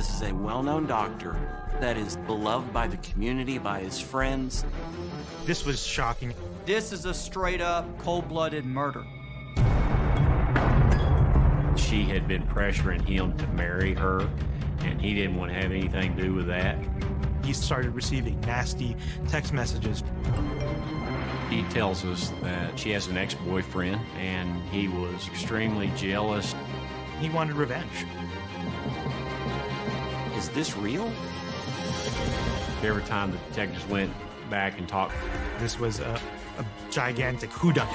This is a well-known doctor that is beloved by the community, by his friends. This was shocking. This is a straight up cold-blooded murder. She had been pressuring him to marry her, and he didn't want to have anything to do with that. He started receiving nasty text messages. He tells us that she has an ex-boyfriend, and he was extremely jealous. He wanted revenge. Is this real? Every time the detectives went back and talked, This was a, a gigantic whodunit.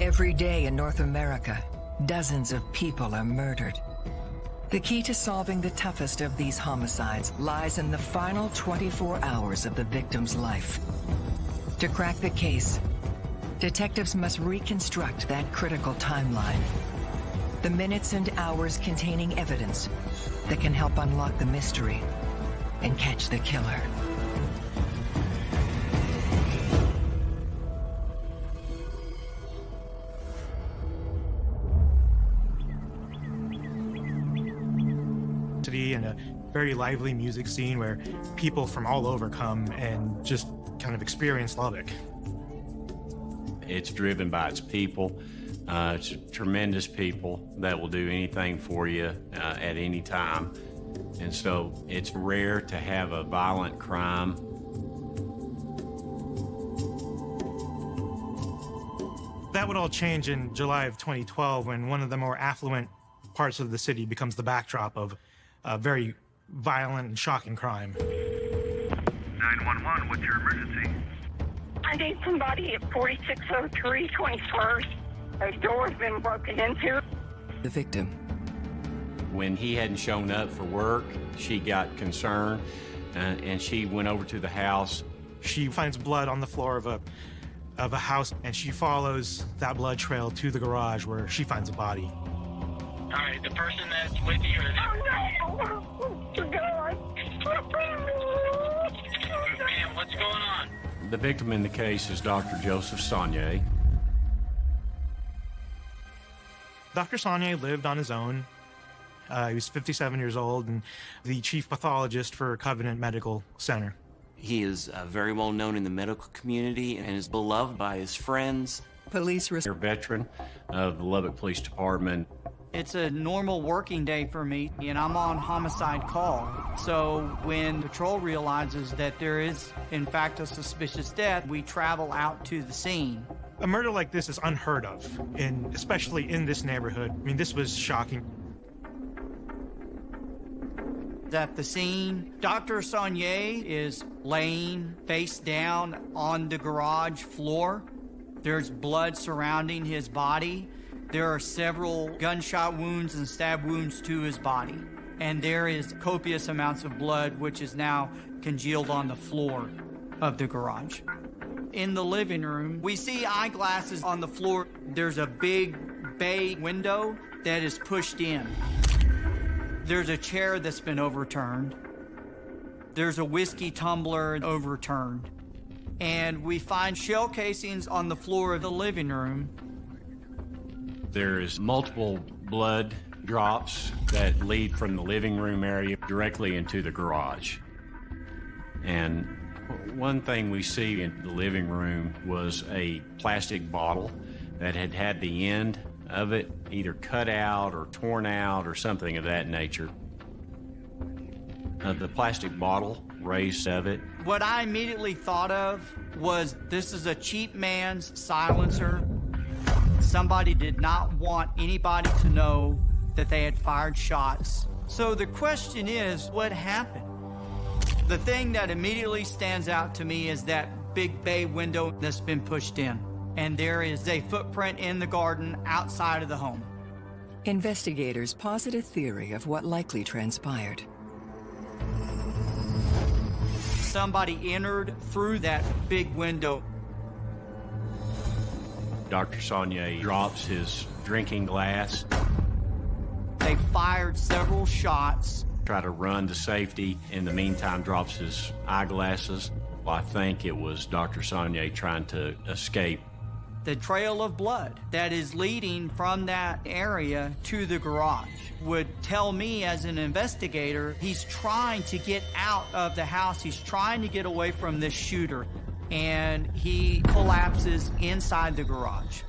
Every day in North America, dozens of people are murdered. The key to solving the toughest of these homicides lies in the final 24 hours of the victim's life. To crack the case, detectives must reconstruct that critical timeline. The minutes and hours containing evidence that can help unlock the mystery and catch the killer. City and a very lively music scene where people from all over come and just kind of experience Lubbock. it's driven by its people. Uh, it's tremendous people that will do anything for you uh, at any time. And so it's rare to have a violent crime That would all change in July of 2012 when one of the more affluent parts of the city becomes the backdrop of a very violent and shocking crime. 911, what's your emergency? I need somebody at 4603 21st. A door's been broken into. The victim. When he hadn't shown up for work, she got concerned uh, and she went over to the house. She finds blood on the floor of a of a house and she follows that blood trail to the garage where she finds a body. All right, the person that's with you is Oh no! God! Ma'am, what's going on? The victim in the case is Dr. Joseph Sonnier. Dr. Sonnier lived on his own. Uh, he was 57 years old and the chief pathologist for Covenant Medical Center. He is uh, very well known in the medical community and is beloved by his friends. Police res- They're a veteran of the Lubbock Police Department. It's a normal working day for me, and I'm on homicide call. So when patrol realizes that there is, in fact, a suspicious death, we travel out to the scene. A murder like this is unheard of, and especially in this neighborhood. I mean, this was shocking. At the scene, Dr. Sonnier is laying face down on the garage floor. There's blood surrounding his body. There are several gunshot wounds and stab wounds to his body. And there is copious amounts of blood, which is now congealed on the floor of the garage. In the living room, we see eyeglasses on the floor. There's a big bay window that is pushed in. There's a chair that's been overturned. There's a whiskey tumbler overturned. And we find shell casings on the floor of the living room. There is multiple blood drops that lead from the living room area directly into the garage. And one thing we see in the living room was a plastic bottle that had had the end of it either cut out or torn out or something of that nature. Uh, the plastic bottle raised of it What I immediately thought of was this is a cheap man's silencer. Somebody did not want anybody to know that they had fired shots. So the question is, what happened? The thing that immediately stands out to me is that big bay window that's been pushed in. And there is a footprint in the garden outside of the home. Investigators posit a theory of what likely transpired. Somebody entered through that big window Dr. Sonnier drops his drinking glass, They fired several shots. Try to run to safety. In the meantime, drops his eyeglasses. Well, I think it was Dr. Sonnier trying to escape. The trail of blood that is leading from that area to the garage. would tell me as an investigator he's trying to get out of the house. He's trying to get away from this shooter. And he collapses inside the garage.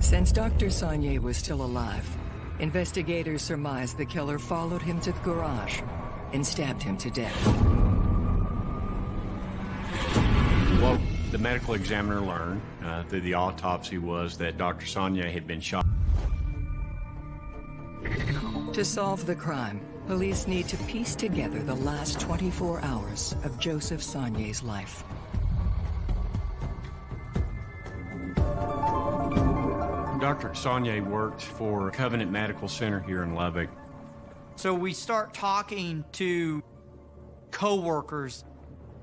Since Dr. Sonnier was still alive, investigators surmised the killer followed him to the garage and stabbed him to death. What the medical examiner learned uh, through the autopsy was that Dr. Sonnier had been shot. To solve the crime, police need to piece together the last 24 hours of Joseph Sonnier's life. Dr. Sonnier worked for Covenant Medical Center here in Lubbock. So we start talking to co-workers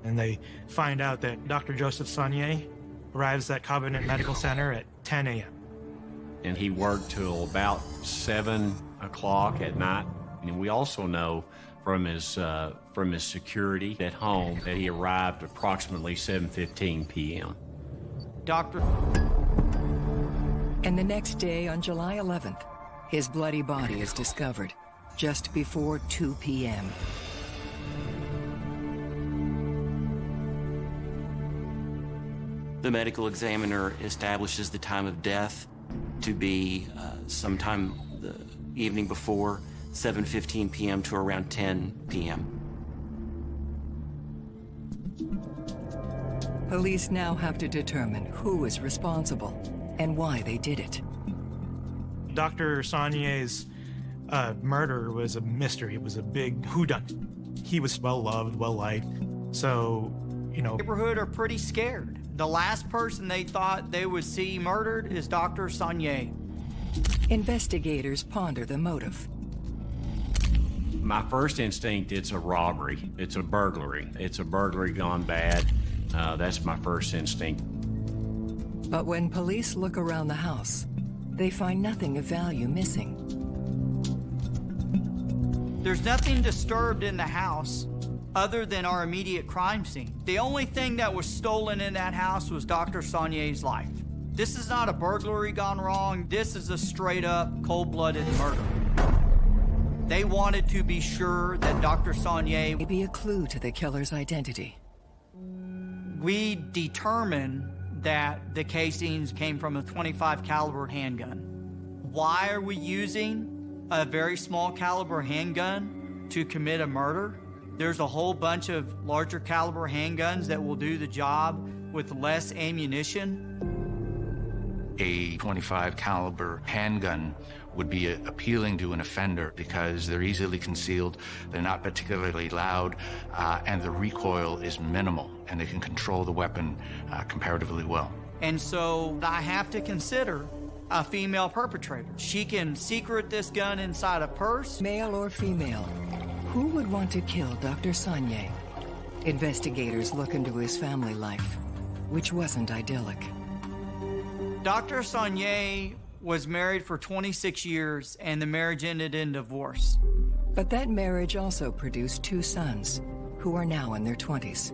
and they find out that Dr. Joseph Sonnier arrives at Covenant Medical Center at 10 a.m. and he worked till about seven o'clock at night. And we also know from his uh, from his security at home that he arrived approximately 7:15 p.m. Dr. And the next day, on July 11th, his bloody body is discovered just before 2 p.m. The medical examiner establishes the time of death to be uh, sometime the evening before 7:15 p.m. to around 10 p.m. Police now have to determine who is responsible and why they did it. Dr. Sonnier's uh, murder was a mystery. It was a big whodunit. He was well loved, well liked. So, you know, neighborhood are pretty scared. The last person they thought they would see murdered is Dr. Sonnier. Investigators ponder the motive. My first instinct, it's a robbery. It's a burglary. It's a burglary gone bad. Uh, that's my first instinct. But when police look around the house, they find nothing of value missing. There's nothing disturbed in the house other than our immediate crime scene. The only thing that was stolen in that house was Dr. Sonnier's life. This is not a burglary gone wrong. This is a straight up cold blooded murder. They wanted to be sure that Dr. Sonnier. May be a clue to the killer's identity. We determined that the casings came from a 25 caliber handgun. Why are we using a very small caliber handgun to commit a murder? There's a whole bunch of larger caliber handguns that will do the job with less ammunition. A 25 caliber handgun would be appealing to an offender because they're easily concealed, they're not particularly loud, uh, and the recoil is minimal, and they can control the weapon uh, comparatively well. And so I have to consider a female perpetrator. She can secret this gun inside a purse. Male or female, who would want to kill Dr. Sonnier? Investigators look into his family life, which wasn't idyllic. Dr. Sonnier was married for 26 years and the marriage ended in divorce. But that marriage also produced two sons, who are now in their 20s.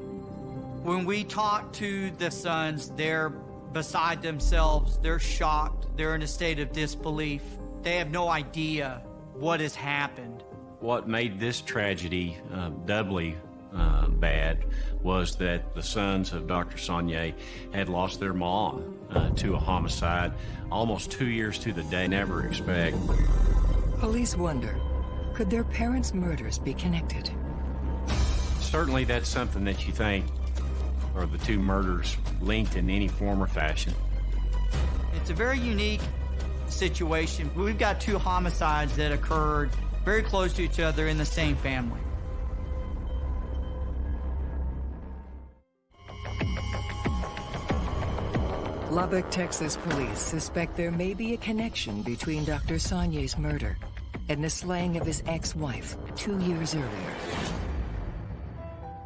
When we talk to the sons, they're beside themselves, they're shocked, they're in a state of disbelief. They have no idea what has happened. What made this tragedy uh, doubly uh, bad was that the sons of Dr. Sonnier had lost their mom uh, to a homicide almost two years to the day. Never expect. Police wonder, could their parents' murders be connected? Certainly, that's something that you think are the two murders linked in any form or fashion. It's a very unique situation. We've got two homicides that occurred very close to each other in the same family. Lubbock, Texas police suspect there may be a connection between Dr. Sonnier's murder and the slaying of his ex-wife two years earlier.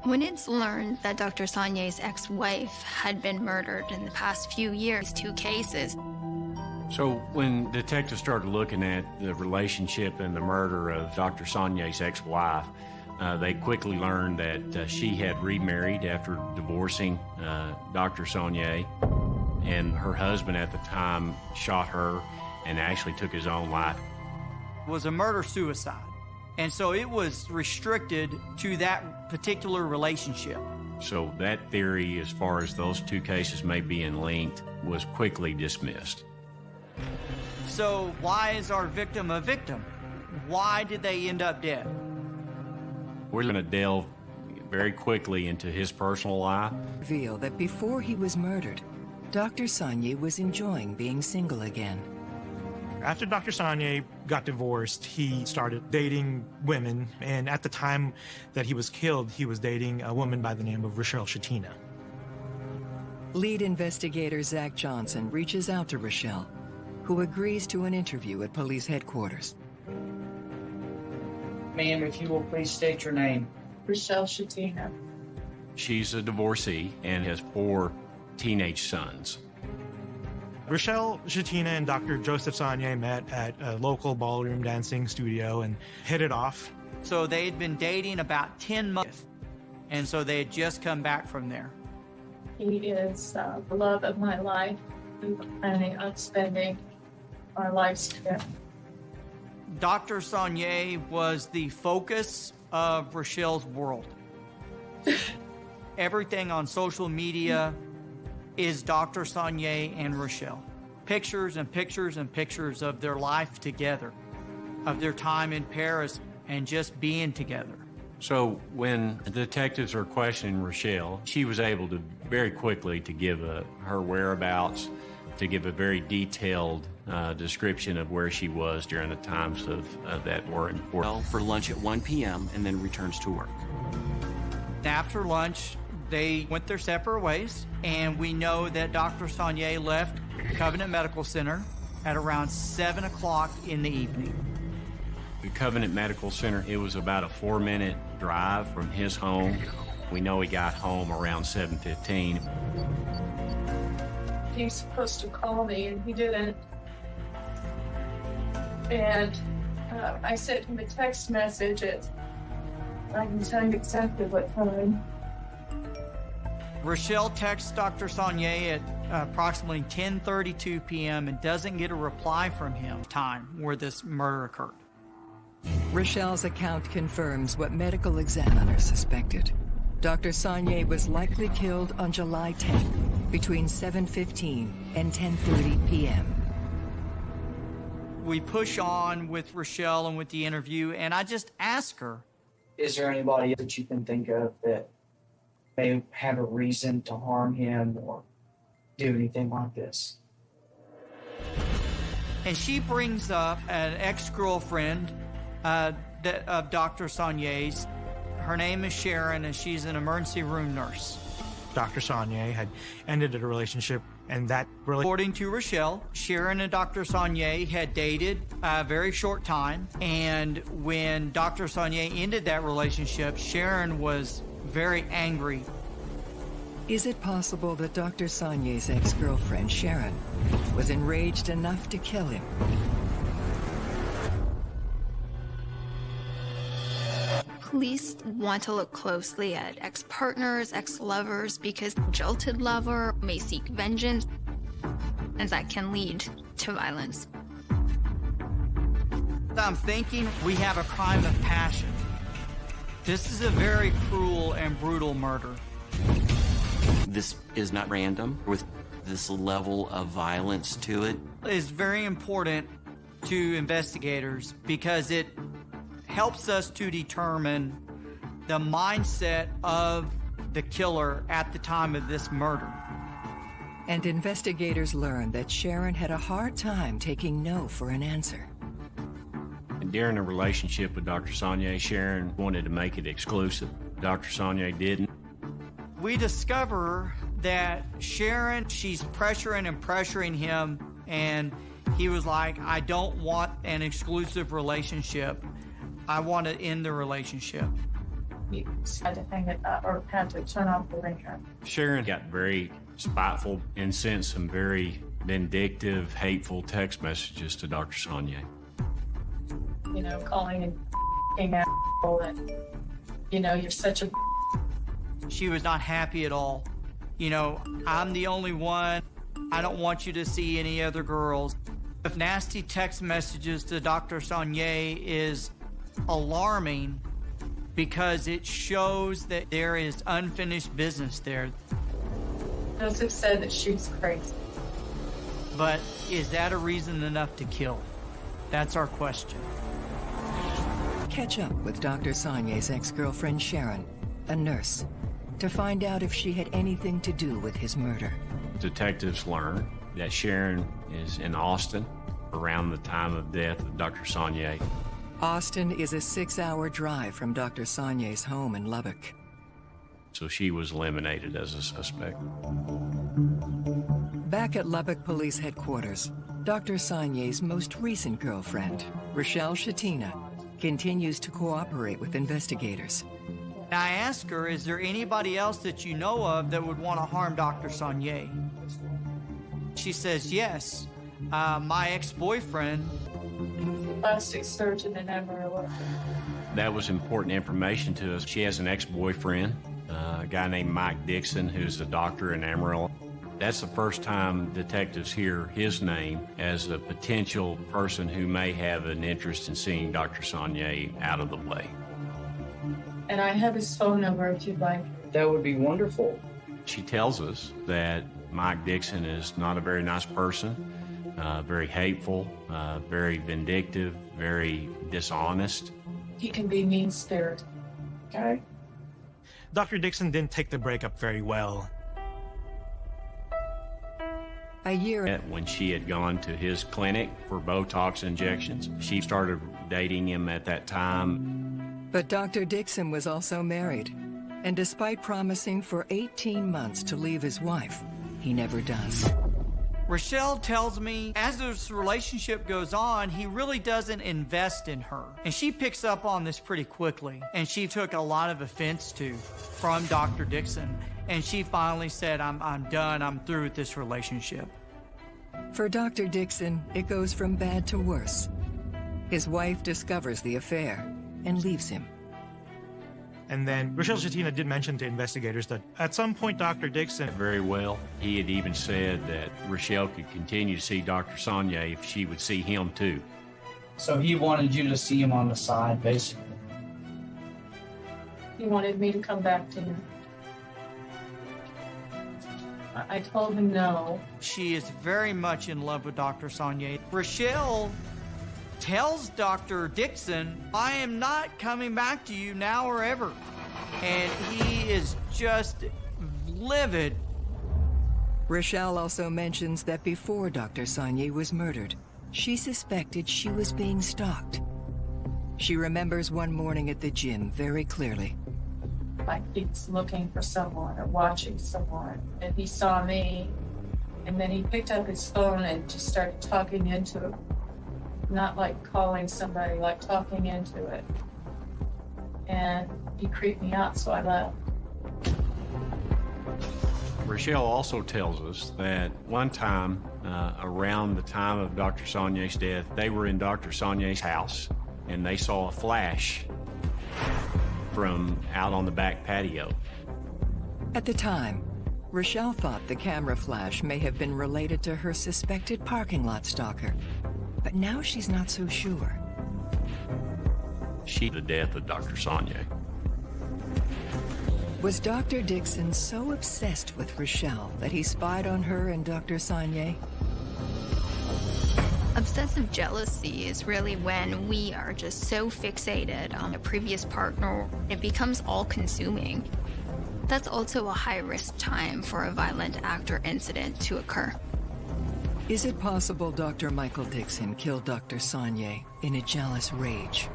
When it's learned that Dr. Sonnier's ex-wife had been murdered in the past few years, two cases. So when detectives started looking at the relationship and the murder of Dr. Sonnier's ex-wife, uh, they quickly learned that uh, she had remarried after divorcing uh, Dr. Sonnier, and her husband at the time shot her and actually took his own life. It was a murder suicide. And so it was restricted to that particular relationship. So that theory, as far as those two cases may be in linked, was quickly dismissed. So why is our victim a victim? Why did they end up dead? We're going to delve very quickly into his personal life. Reveal that before he was murdered, Dr. Sonnier was enjoying being single again. After Dr. Sonnier got divorced, he started dating women, and at the time that he was killed, he was dating a woman by the name of Rochelle Shatina. Lead investigator Zach Johnson reaches out to Rochelle, who agrees to an interview at police headquarters. Ma'am, if you will please state your name. Rochelle Shatina. She's a divorcee and has four teenage sons. Rochelle Shatina and Dr. Joseph Sonnier met at a local ballroom dancing studio and hit it off. So they had been dating about 10 months, and so they had just come back from there. He is uh, the love of my life. We were planning on spending our lives together. Dr. Sonnier was the focus of Rochelle's world. Everything on social media is Dr. Sonnier and Rochelle. Pictures and pictures and pictures of their life together, of their time in Paris and just being together. So when the detectives are questioning Rochelle, she was able to very quickly to give a, her whereabouts, to give a very detailed uh, description of where she was during the times of uh, that were important. Well, for lunch at 1 p.m. and then returns to work. After lunch, they went their separate ways, and we know that Dr. Sonnier left Covenant Medical Center at around 7 o'clock in the evening. The Covenant Medical Center, it was about a four minute drive from his home. We know he got home around 7.15. He was supposed to call me and he didn't. And uh, I sent him a text message at, I can tell you exactly what time. Rochelle texts Dr. Sonnier at uh, approximately 10:32 p.m. and doesn't get a reply from him. Time where this murder occurred. Rochelle's account confirms what medical examiners suspected. Dr. Sonnier was likely killed on July 10 between 7.15 and 10.30 p.m. We push on with Rochelle and with the interview, and I just ask her, Is there anybody that you can think of that may have a reason to harm him or do anything like this? and she brings up an ex-girlfriend uh, that, of Dr. Sonnier's. Her name is Sharon, and she's an emergency room nurse. Dr. Sonnier had ended a relationship, and that really. According to Rochelle, Sharon and Dr. Sonnier had dated a very short time, and when Dr. Sonnier ended that relationship, Sharon was very angry. Is it possible that Dr. Sonnier's ex-girlfriend, Sharon, was enraged enough to kill him? Police want to look closely at ex-partners, ex-lovers, because the jilted lover may seek vengeance, and that can lead to violence. I'm thinking we have a crime of passion. This is a very cruel and brutal murder. This is not random with this level of violence to it. It's very important to investigators because it helps us to determine the mindset of the killer at the time of this murder. And investigators learned that Sharon had a hard time taking no for an answer. And during the relationship with Dr. Sonnier, Sharon wanted to make it exclusive. Dr. Sonnier didn't. We discover that Sharon, she's pressuring and pressuring him, and he was like, I don't want an exclusive relationship. I want to end the relationship. He had to hang it up or had to turn off the ringer. Sharon got very spiteful and sent some very vindictive, hateful text messages to Dr. Sonnier. You know, calling and f***ing asshole and, you know, you're such a She was not happy at all. You know, I'm the only one. I don't want you to see any other girls. The nasty text messages to Dr. Sonnier is alarming because it shows that there is unfinished business there. Joseph said that she's crazy. But is that a reason enough to kill? That's our question. Catch up with Dr. Sonnier's ex-girlfriend Sharon, a nurse, to find out if she had anything to do with his murder. Detectives learn that Sharon is in Austin around the time of death of Dr. Sonnier. Austin is a six-hour drive from Dr. Sonnier's home in Lubbock. So she was eliminated as a suspect. Back at Lubbock Police Headquarters, Dr. Sonnier's most recent girlfriend, Rochelle Shatina, continues to cooperate with investigators. I ask her, is there anybody else that you know of that would want to harm Dr. Sonnier? She says, yes. Uh, my ex-boyfriend. Plastic surgeon in Amarillo. That was important information to us. She has an ex-boyfriend, uh, a guy named Mike Dixon, who's a doctor in Amarillo. That's the first time detectives hear his name as a potential person who may have an interest in seeing Dr. Sonnier out of the way. And I have his phone number if you'd like. That would be wonderful. She tells us that Mike Dixon is not a very nice person, uh, very hateful, uh, very vindictive, very dishonest. He can be mean spirited. Okay. Dr. Dixon didn't take the breakup very well. A year When she had gone to his clinic for Botox injections, she started dating him at that time. But Dr. Dixon was also married, and despite promising for 18 months to leave his wife, he never does. Rochelle tells me as this relationship goes on, he really doesn't invest in her. And she picks up on this pretty quickly. And she took a lot of offense to from Dr. Dixon. And she finally said, I'm, I'm done. I'm through with this relationship. For Dr. Dixon, it goes from bad to worse. His wife discovers the affair and leaves him. And then Rochelle Shatina did mention to investigators that at some point Dr. Dixon Very well. He had even said that Rochelle could continue to see Dr. Sonnier if she would see him too. So he wanted you to see him on the side, basically. He wanted me to come back to him. I- I told him no. She is very much in love with Dr. Sonnier. Rochelle tells Dr. Dixon, I am not coming back to you now or ever. And he is just livid. Rochelle also mentions that before Dr. Sonnier was murdered, she suspected she was being stalked. She remembers one morning at the gym very clearly. Like he's looking for someone or watching someone. And he saw me. And then he picked up his phone and just started talking into it. Not like calling somebody, like talking into it. And he creeped me out, so I left. Rochelle also tells us that one time uh, around the time of Dr. Sonnier's death, they were in Dr. Sonnier's house and they saw a flash from out on the back patio. At the time, Rochelle thought the camera flash may have been related to her suspected parking lot stalker. But now she's not so sure. She, the death of Dr. Sonnier. Was Dr. Dixon so obsessed with Rochelle that he spied on her and Dr. Sonnier? Obsessive jealousy is really when we are just so fixated on a previous partner, it becomes all consuming. That's also a high risk time for a violent act or incident to occur. Is it possible Dr. Michael Dixon killed Dr. Sonnier in a jealous rage?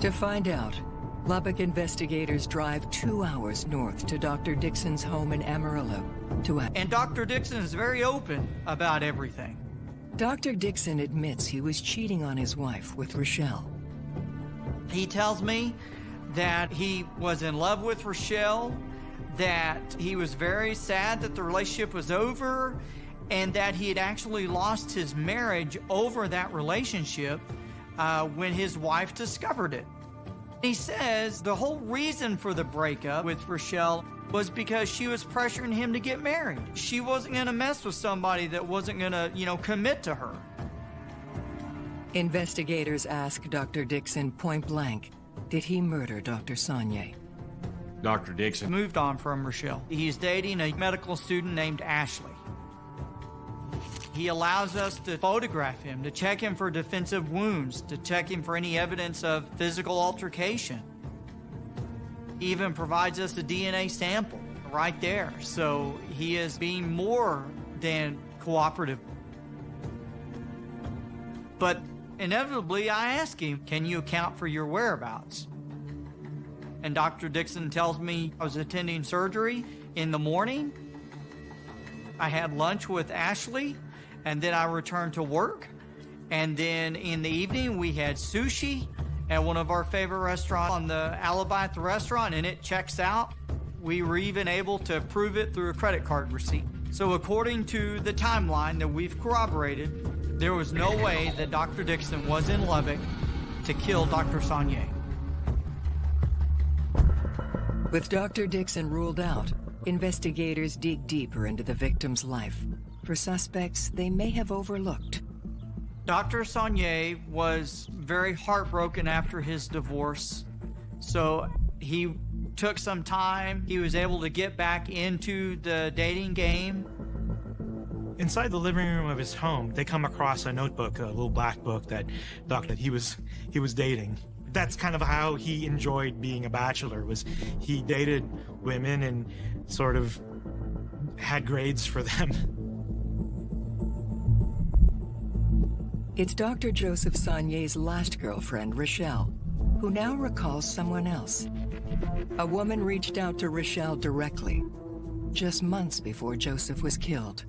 To find out, Lubbock investigators drive two hours north to Dr. Dixon's home in Amarillo to ask. And Dr. Dixon is very open about everything. Dr. Dixon admits he was cheating on his wife with Rochelle. He tells me that he was in love with Rochelle, that he was very sad that the relationship was over, and that he had actually lost his marriage over that relationship uh, when his wife discovered it. He says the whole reason for the breakup with Rochelle was because she was pressuring him to get married. She wasn't going to mess with somebody that wasn't going to, you know, commit to her. Investigators ask Dr. Dixon point blank, did he murder Dr. Sonnier? Dr. Dixon moved on from Rochelle. He's dating a medical student named Ashley. He allows us to photograph him, to check him for defensive wounds, to check him for any evidence of physical altercation. He even provides us a DNA sample right there. So he is being more than cooperative. But inevitably, I ask him, Can you account for your whereabouts? And Dr. Dixon tells me I was attending surgery in the morning. I had lunch with Ashley, and then I returned to work. And then in the evening, we had sushi at one of our favorite restaurants on the alibi restaurant, and it checks out. We were even able to prove it through a credit card receipt. So, according to the timeline that we've corroborated, there was no way that Dr. Dixon was in Lubbock to kill Dr. Sonnier. With Dr. Dixon ruled out, investigators dig deeper into the victim's life for suspects they may have overlooked. Dr. Sonnier was very heartbroken after his divorce, so he took some time. He was able to get back into the dating game. Inside the living room of his home, they come across a notebook, a little black book that Dr. he was he was dating. That's kind of how he enjoyed being a bachelor. Was he dated women and sort of had grades for them. It's Dr. Joseph Sonnier's last girlfriend, Rochelle, who now recalls someone else. A woman reached out to Rochelle directly, just months before Joseph was killed.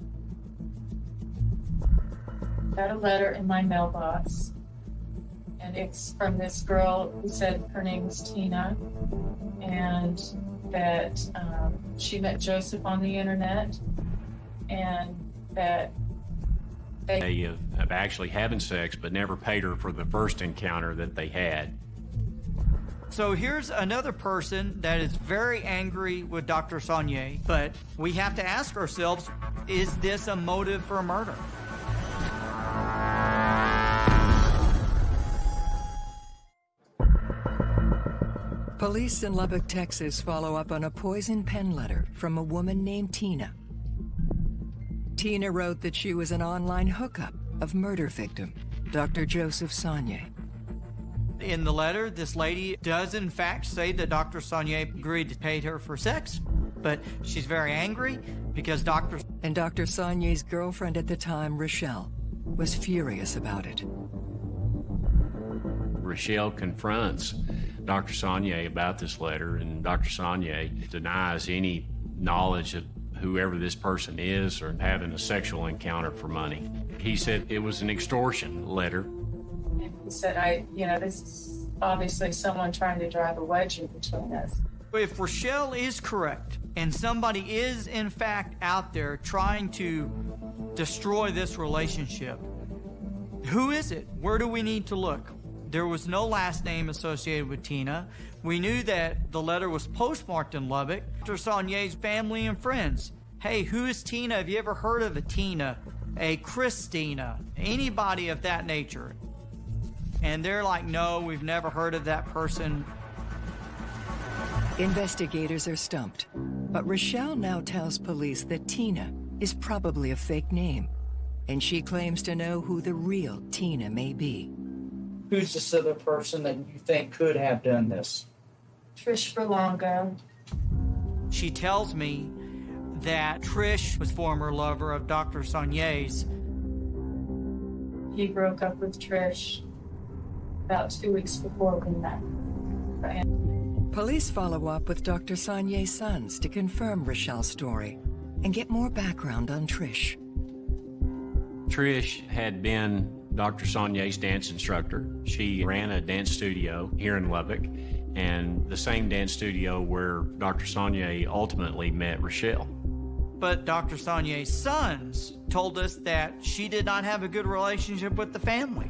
Got a letter in my mailbox, and it's from this girl who said her name's Tina, and that um, she met Joseph on the internet, and that they of, of actually having sex, but never paid her for the first encounter that they had. So here's another person that is very angry with Dr. Sonnier, but we have to ask ourselves, is this a motive for murder? Police in Lubbock, Texas follow up on a poison pen letter from a woman named Tina. Tina wrote that she was an online hookup of murder victim, Dr. Joseph Sonnier. In the letter, this lady does in fact say that Dr. Sonnier agreed to pay her for sex, but she's very angry because Dr. And Dr. Sonnier's girlfriend at the time, Rochelle, was furious about it. Rochelle confronts Dr. Sonnier about this letter, and Dr. Sonnier denies any knowledge of whoever this person is or having a sexual encounter for money. He said it was an extortion letter. He said, I, you know, this is obviously someone trying to drive a wedge in between us. If Rochelle is correct and somebody is in fact out there trying to destroy this relationship, who is it? Where do we need to look? There was no last name associated with Tina. We knew that the letter was postmarked in Lubbock. Dr. Sonnier's family and friends. Hey, who is Tina? Have you ever heard of a Tina? A Christina? Anybody of that nature? And they're like, no, we've never heard of that person. Investigators are stumped. But Rochelle now tells police that Tina is probably a fake name. And she claims to know who the real Tina may be. Who's this other person that you think could have done this? Trish Berlanga. She tells me that Trish was former lover of Dr. Sonnier's. He broke up with Trish about two weeks before we met. Police follow up with Dr. Sonnier's sons to confirm Rochelle's story and get more background on Trish. Trish had been Dr. Sonnier's dance instructor. She ran a dance studio here in Lubbock and the same dance studio where Dr. Sonnier ultimately met Rochelle. But Dr. Sonnier's sons told us that she did not have a good relationship with the family.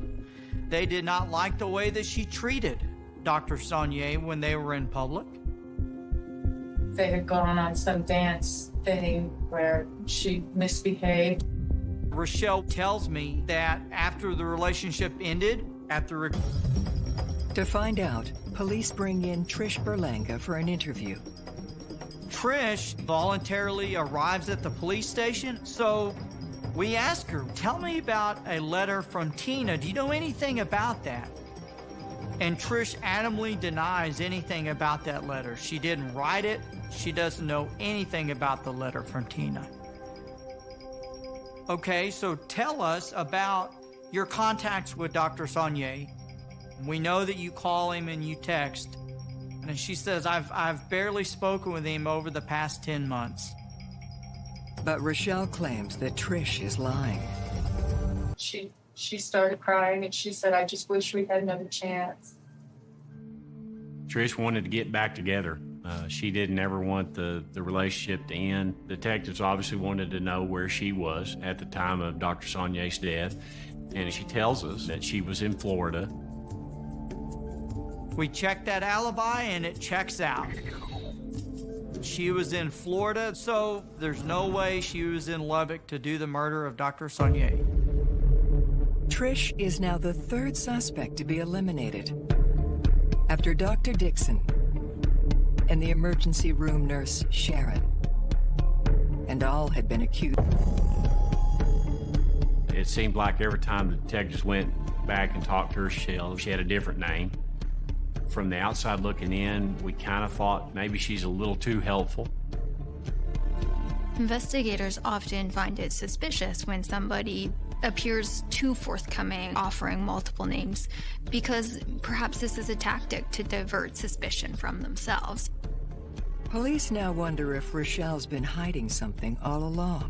They did not like the way that she treated Dr. Sonnier when they were in public. they had gone on some dance thing where she misbehaved. Rochelle tells me that after the relationship ended, after To find out, police bring in Trish Berlanga for an interview. Trish voluntarily arrives at the police station, so we ask her, Tell me about a letter from Tina. Do you know anything about that? And Trish adamantly denies anything about that letter. She didn't write it, she doesn't know anything about the letter from Tina. Okay, so tell us about your contacts with Dr. Sonnier. We know that you call him and you text. And she says, I've, I've barely spoken with him over the past 10 months. But Rochelle claims that Trish is lying. She she started crying and she said, I just wish we had another chance. Trish wanted to get back together. Uh, she didn't ever want the, the relationship to end. Detectives obviously wanted to know where she was at the time of Dr. Sonnier's death, and she tells us that she was in Florida. We checked that alibi and it checks out. She was in Florida, so there's no way she was in Lubbock to do the murder of Dr. Sonnier. Trish is now the third suspect to be eliminated. After Dr. Dixon and the emergency room nurse, Sharon. And all had been accused. It seemed like every time the detectives went back and talked to her, Shell, she had a different name. From the outside looking in, we kind of thought maybe she's a little too helpful. Investigators often find it suspicious when somebody appears too forthcoming, offering multiple names, because perhaps this is a tactic to divert suspicion from themselves. Police now wonder if Rochelle's been hiding something all along.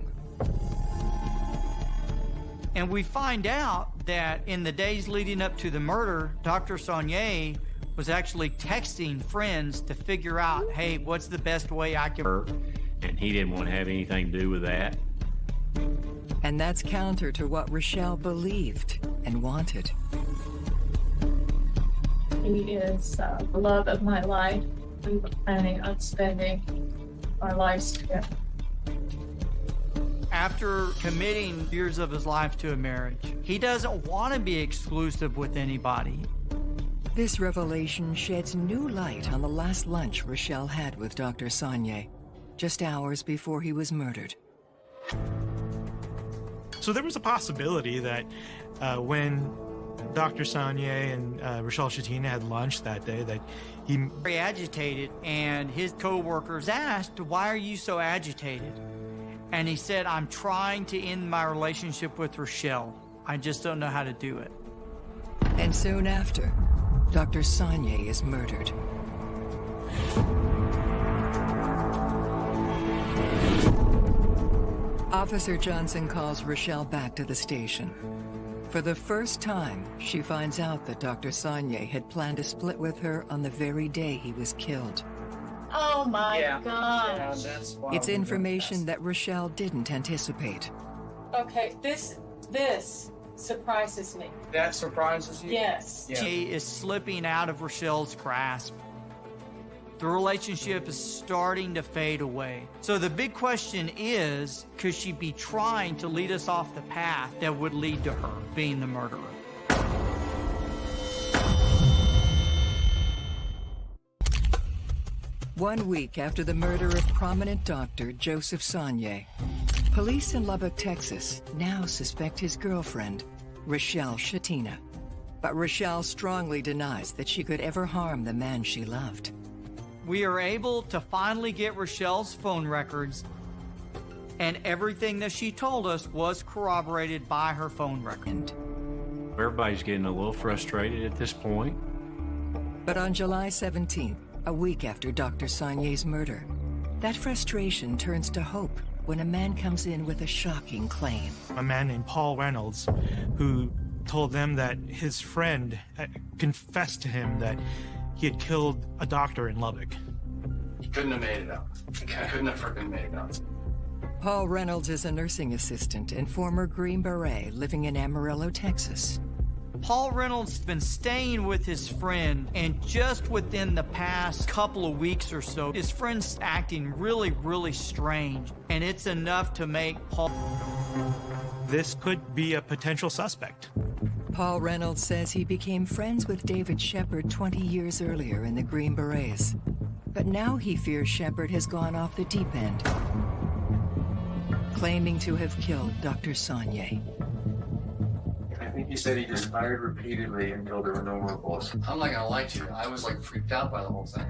And we find out that in the days leading up to the murder, Dr. Sonnier was actually texting friends to figure out, hey, what's the best way I can. Her, and he didn't want to have anything to do with that. And that's counter to what Rochelle believed and wanted. He is uh, the love of my life. We were planning on spending our lives together. After committing years of his life to a marriage, he doesn't want to be exclusive with anybody. This revelation sheds new light on the last lunch Rochelle had with Dr. Sonnier, just hours before he was murdered. So there was a possibility that uh, when Dr. Sonnier and uh, Rochelle Shatina had lunch that day, that he very agitated, and his co-workers asked, "Why are you so agitated?" And he said, "I'm trying to end my relationship with Rochelle. I just don't know how to do it." And soon after, Dr. Sonnier is murdered. Officer Johnson calls Rochelle back to the station. For the first time, she finds out that Dr. Sonnier had planned to split with her on the very day he was killed. Oh my Yeah. gosh. Yeah, It's information that Rochelle didn't anticipate. Okay, this this surprises me. That surprises you? Yes. Yeah. She is slipping out of Rochelle's grasp. The relationship is starting to fade away. So the big question is, could she be trying to lead us off the path that would lead to her being the murderer? One week after the murder of prominent doctor Joseph Sonnier, police in Lubbock, Texas now suspect his girlfriend, Rochelle Shatina. But Rochelle strongly denies that she could ever harm the man she loved. We are able to finally get Rochelle's phone records, and everything that she told us was corroborated by her phone record. Everybody's getting a little frustrated at this point. But on July 17th, a week after Dr. Sonnier's murder, that frustration turns to hope when a man comes in with a shocking claim. a man named Paul Reynolds, who told them that his friend uh, confessed to him that he had killed a doctor in Lubbock. He couldn't have made it up. He couldn't have freaking made it up. Paul Reynolds is a nursing assistant and former Green Beret living in Amarillo, Texas. Paul Reynolds has been staying with his friend, and just within the past couple of weeks or so, his friend's acting really, really strange, and it's enough to make Paul. This could be a potential suspect. Paul Reynolds says he became friends with David Shepard 20 years earlier in the Green Berets. But now he fears Shepard has gone off the deep end, claiming to have killed Dr. Sonnier. I think he said he just fired repeatedly until there were no more bullets. I'm not gonna lie to you, I was like freaked out by the whole thing.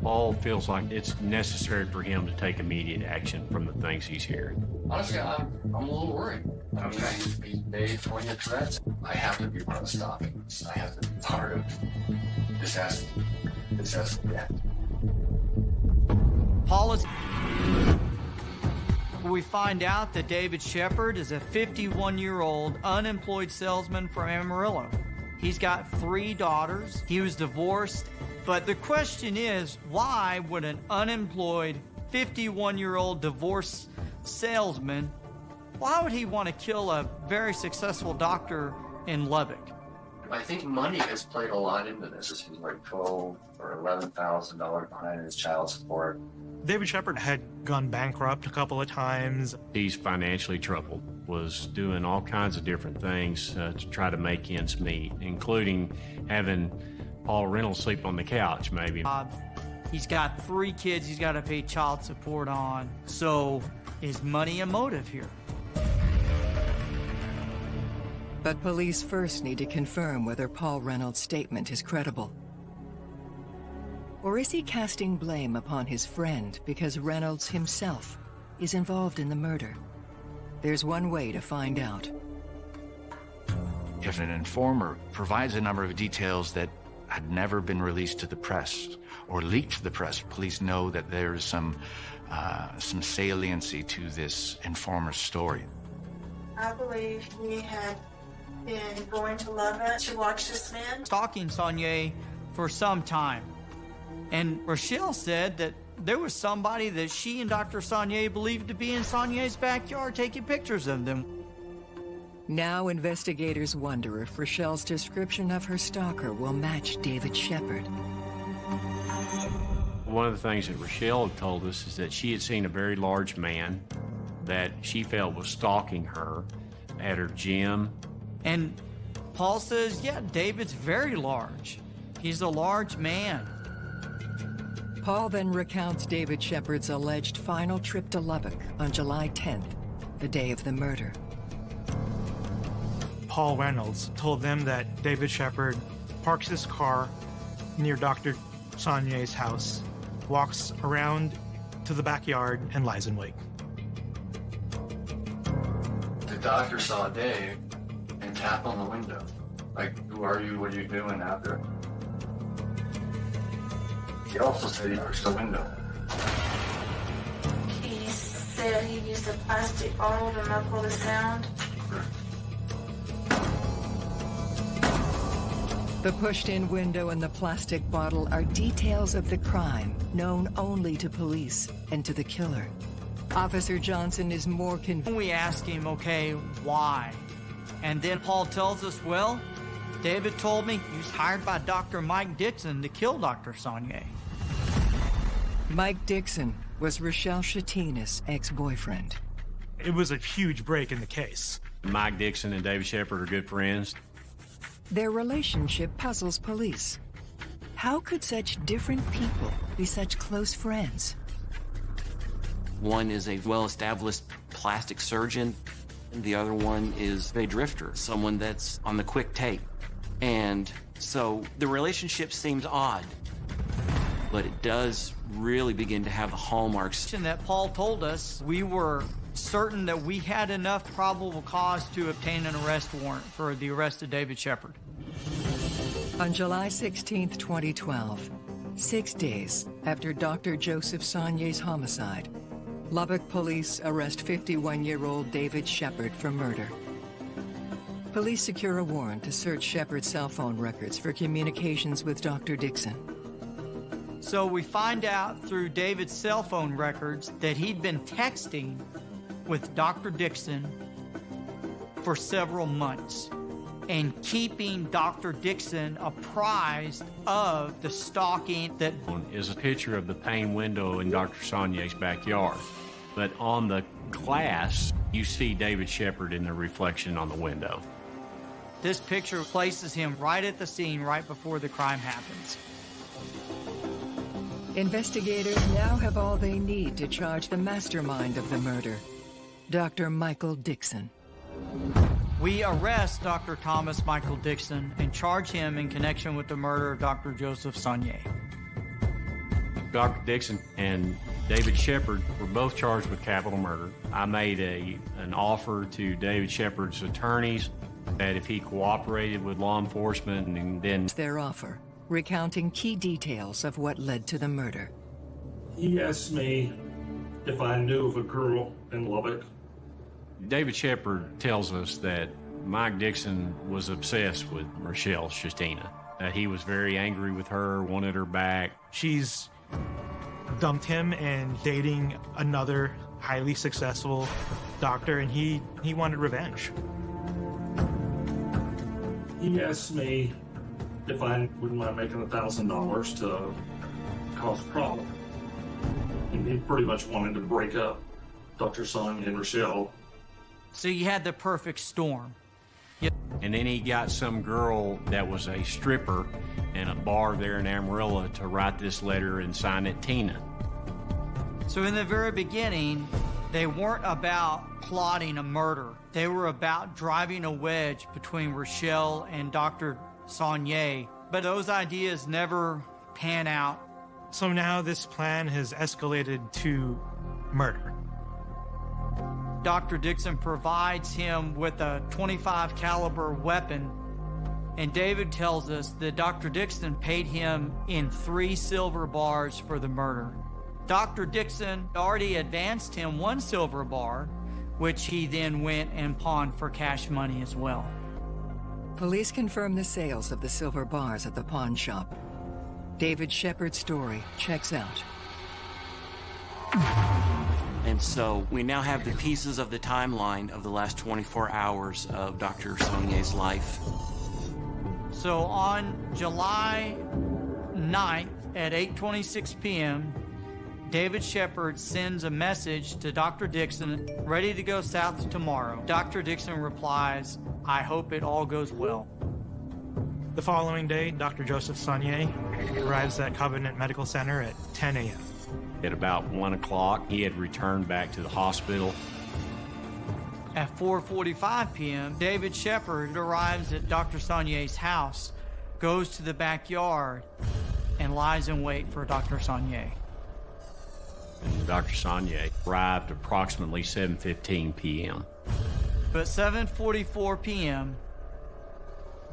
Paul feels like it's necessary for him to take immediate action from the things he's hearing. Honestly, I'm, I'm a little worried. I mean, he's he's made poignant threats. I have to be part of stopping this. I have to be part of this has to, this has to end. Paul is. We find out that David Shepard is a 51 year old unemployed salesman from Amarillo. He's got three daughters. He was divorced. But the question is why would an unemployed 51 year old divorced salesman, why would he want to kill a very successful doctor in Lubbock? I think money has played a lot into this. He's like twelve or eleven thousand dollars behind his child support. David Shepard had gone bankrupt a couple of times. He's financially troubled, was doing all kinds of different things uh, to try to make ends meet, including having Paul Reynolds sleep on the couch, maybe. Uh, he's got three kids he's got to pay child support on. So is money a motive here? But police first need to confirm whether Paul Reynolds' statement is credible. Or is he casting blame upon his friend because Reynolds himself is involved in the murder? There's one way to find out. If an informer provides a number of details that had never been released to the press or leaked to the press, police know that there's some uh, some saliency to this informer's story. I believe we had been going to Lubbock to watch this man. Stalking Sonnier for some time. And Rochelle said that there was somebody that she and Dr. Sonnier believed to be in Sonnier's backyard taking pictures of them. Now investigators wonder if Rochelle's description of her stalker will match David Shepard. One of the things that Rochelle had told us is that she had seen a very large man that she felt was stalking her at her gym. And Paul says, yeah, David's very large. He's a large man. Paul then recounts David Shepard's alleged final trip to Lubbock on July 10th, the day of the murder. Paul Reynolds told them that David Shepard parks his car near Dr. Sonnier's house, walks around to the backyard, and lies in wait. The doctor saw Dave and tapped on the window. Like, who are you? What are you doing out there? He also said he pushed the window. He said he used a plastic bottle to muffle the sound. The pushed-in window and the plastic bottle are details of the crime known only to police and to the killer. Officer Johnson is more convinced. We ask him, okay, why? And then Paul tells us, well, David told me he was hired by Dr. Mike Dixon to kill Dr. Sonnier. Mike Dixon was Rochelle Shetina's ex-boyfriend. It was a huge break in the case. Mike Dixon and David Shepard are good friends. Their relationship puzzles police. How could such different people be such close friends? One is a well-established plastic surgeon, and the other one is a drifter, someone that's on the quick take. And so the relationship seems odd, but it does really begin to have the hallmarks. And that Paul told us we were certain that we had enough probable cause to obtain an arrest warrant for the arrest of David Shepard. On July 16, 2012, six days after Dr. Joseph Sonnier's homicide, Lubbock police arrest 51-year-old David Shepard for murder. Police secure a warrant to search Shepard's cell phone records for communications with Dr. Dixon. So we find out through David's cell phone records that he'd been texting with Dr. Dixon for several months. and keeping Dr. Dixon apprised of the stalking that is a picture of the pane window in Dr. Sonnier's backyard. But on the glass, you see David Shepard in the reflection on the window. this picture places him right at the scene right before the crime happens. Investigators now have all they need to charge the mastermind of the murder, Dr. Michael Dixon. We arrest Dr. Thomas Michael Dixon and charge him in connection with the murder of Dr. Joseph Sonnier. Dr. Dixon and David Shepard were both charged with capital murder. I made a, an offer to David Shepard's attorneys that if he cooperated with law enforcement and then Their offer, recounting key details of what led to the murder. He asked me if I knew of a girl in Lubbock. David Shepard tells us that Mike Dixon was obsessed with Rochelle Shetina, that he was very angry with her, wanted her back. She's dumped him and dating another highly successful doctor, and he he wanted revenge. He asked me if I wouldn't mind making a thousand dollars to cause a problem. And he pretty much wanted to break up Dr. Son and Rochelle. So you had the perfect storm. And then he got some girl that was a stripper in a bar there in Amarillo to write this letter and sign it Tina. So in the very beginning, they weren't about plotting a murder. They were about driving a wedge between Rochelle and Dr. Sonnier. But those ideas never pan out. So now this plan has escalated to murder. Dr. Dixon provides him with a 25 caliber weapon and David tells us that Dr. Dixon paid him in 3 silver bars for the murder. Dr. Dixon already advanced him 1 silver bar which he then went and pawned for cash money as well. Police confirm the sales of the silver bars at the pawn shop. David Shepard's story checks out. And so we now have the pieces of the timeline of the last 24 hours of Dr. Sonnier's life. So on July 9th at 8:26 p.m., David Shepard sends a message to Dr. Dixon, ready to go south tomorrow. Dr. Dixon replies, "I hope it all goes well." The following day, Dr. Joseph Sonnier arrives at Covenant Medical Center at 10 a.m. At about 1 o'clock, he had returned back to the hospital. At 4:45 p.m., David Shepard arrives at Dr. Sonnier's house, goes to the backyard, and lies in wait for Dr. Sonnier. And Dr. Sonnier arrived approximately 7.15 p.m. But 7:44 p.m.,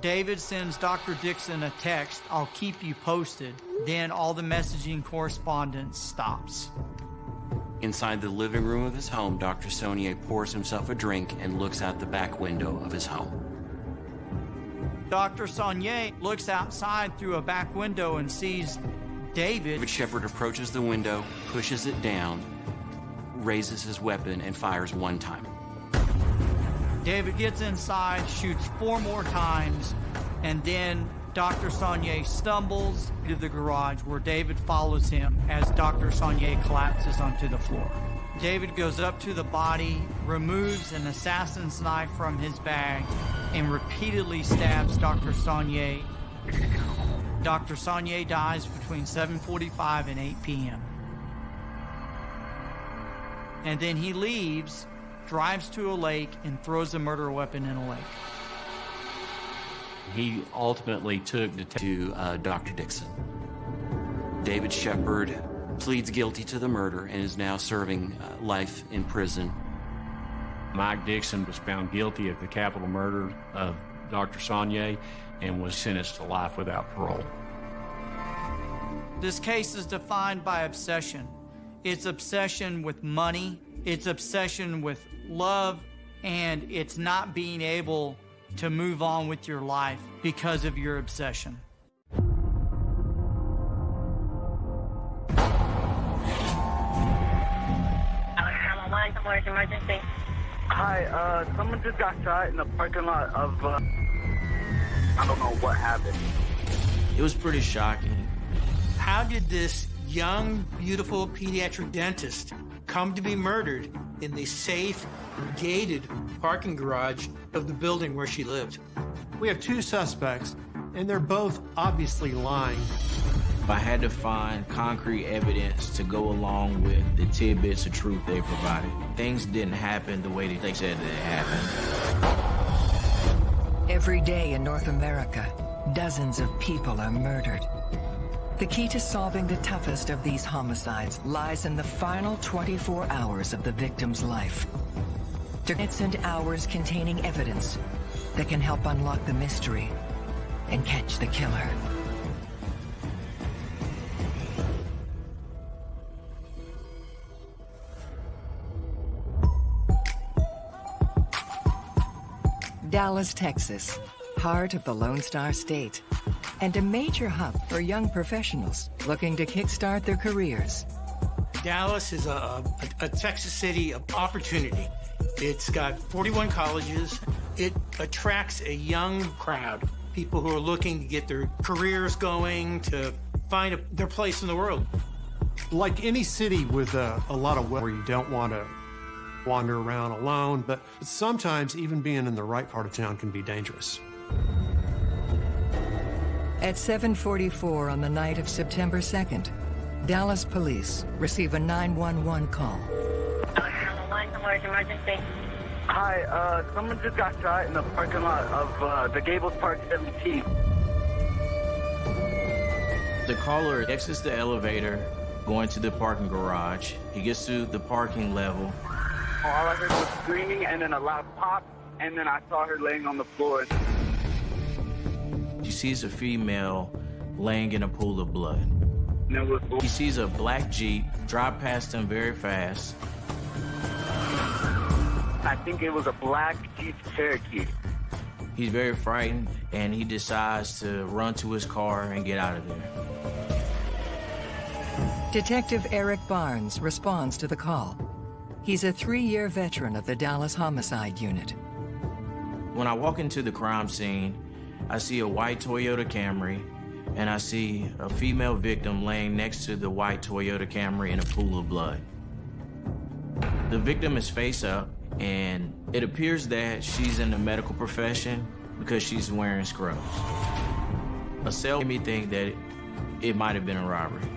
David sends Dr. Dixon a text, "I'll keep you posted." Then all the messaging correspondence stops. Inside the living room of his home, Dr. Sonnier pours himself a drink and looks out the back window of his home. Dr. Sonnier looks outside through a back window and sees David. David Shepard approaches the window, pushes it down, raises his weapon, and fires one time. David gets inside, shoots four more times, and then Dr. Sonnier stumbles to the garage where David follows him as Dr. Sonnier collapses onto the floor. David goes up to the body, removes an assassin's knife from his bag, and repeatedly stabs Dr. Sonnier. Dr. Sonnier dies between 7:45 and 8 p.m. And then he leaves, drives to a lake, and throws the murder weapon in a lake. He ultimately took the to uh, Dr. Dixon. David Shepard pleads guilty to the murder and is now serving uh, life in prison. Mike Dixon was found guilty of the capital murder of Dr. Sonnier and was sentenced to life without parole. This case is defined by obsession. It's obsession with money, it's obsession with love, and it's not being able to move on with your life because of your obsession. emergency. Hi, uh, someone just got shot in the parking lot of uh, I don't know what happened. It was pretty shocking. How did this young, beautiful pediatric dentist come to be murdered in the safe, gated parking garage of the building where she lived? We have two suspects, and they're both obviously lying. I had to find concrete evidence to go along with the tidbits of truth they provided. Things didn't happen the way that they said they happened. Every day in North America, dozens of people are murdered. The key to solving the toughest of these homicides lies in the final 24 hours of the victim's life. Minutes and hours containing evidence that can help unlock the mystery and catch the killer. Dallas, Texas, heart of the Lone Star State, and a major hub for young professionals looking to kickstart their careers. Dallas is a, a, a Texas city of opportunity. It's got 41 colleges. It attracts a young crowd, people who are looking to get their careers going, to find a, their place in the world. Like any city with a, a lot of wealth where you don't want to wander around alone, but sometimes even being in the right part of town can be dangerous. At 7:44 on the night of September 2nd, Dallas police receive a 911 call. emergency. Hi, uh, someone just got shot in the parking lot of uh, the Gables Park 17. The caller exits the elevator, going to the parking garage. He gets to the parking level. All I heard was screaming and then a loud pop, and then I saw her laying on the floor. He sees a female laying in a pool of blood. He sees a black Jeep drive past him very fast. I think it was a black Jeep Cherokee. He's very frightened and he decides to run to his car and get out of there. Detective Eric Barnes responds to the call. He's a three-year veteran of the Dallas Homicide Unit. When I walk into the crime scene, I see a white Toyota Camry and I see a female victim laying next to the white Toyota Camry in a pool of blood. The victim is face up and it appears that she's in the medical profession because she's wearing scrubs. A cell made me think that it might have been a robbery.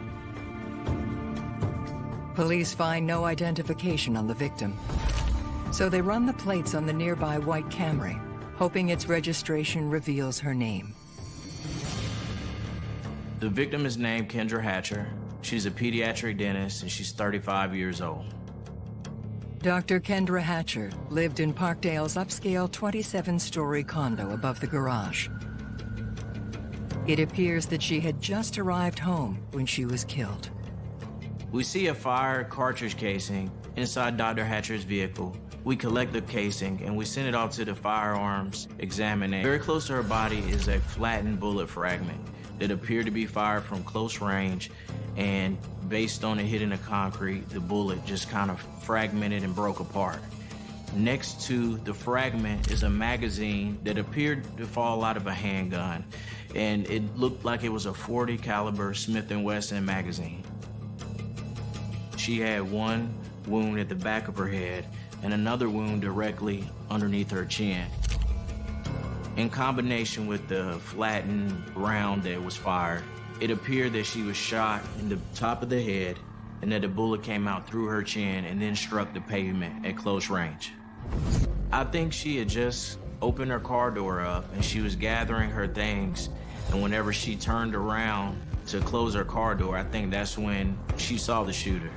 Police find no identification on the victim. So they run the plates on the nearby white Camry, hoping its registration reveals her name. The victim is named Kendra Hatcher. She's a pediatric dentist and she's 35 years old. Dr. Kendra Hatcher lived in Parkdale's upscale 27-story condo above the garage. It appears that she had just arrived home when she was killed. We see a fire cartridge casing inside Dr. Hatcher's vehicle. We collect the casing and we send it off to the firearms examiner. Very close to her body is a flattened bullet fragment that appeared to be fired from close range and based on it hitting the concrete, the bullet just kind of fragmented and broke apart. Next to the fragment is a magazine that appeared to fall out of a handgun and it looked like it was a 40 caliber Smith & Wesson magazine. She had one wound at the back of her head and another wound directly underneath her chin. In combination with the flattened round that was fired, it appeared that she was shot in the top of the head and that the bullet came out through her chin and then struck the pavement at close range. I think she had just opened her car door up and she was gathering her things and whenever she turned around to close her car door, I think that's when she saw the shooter.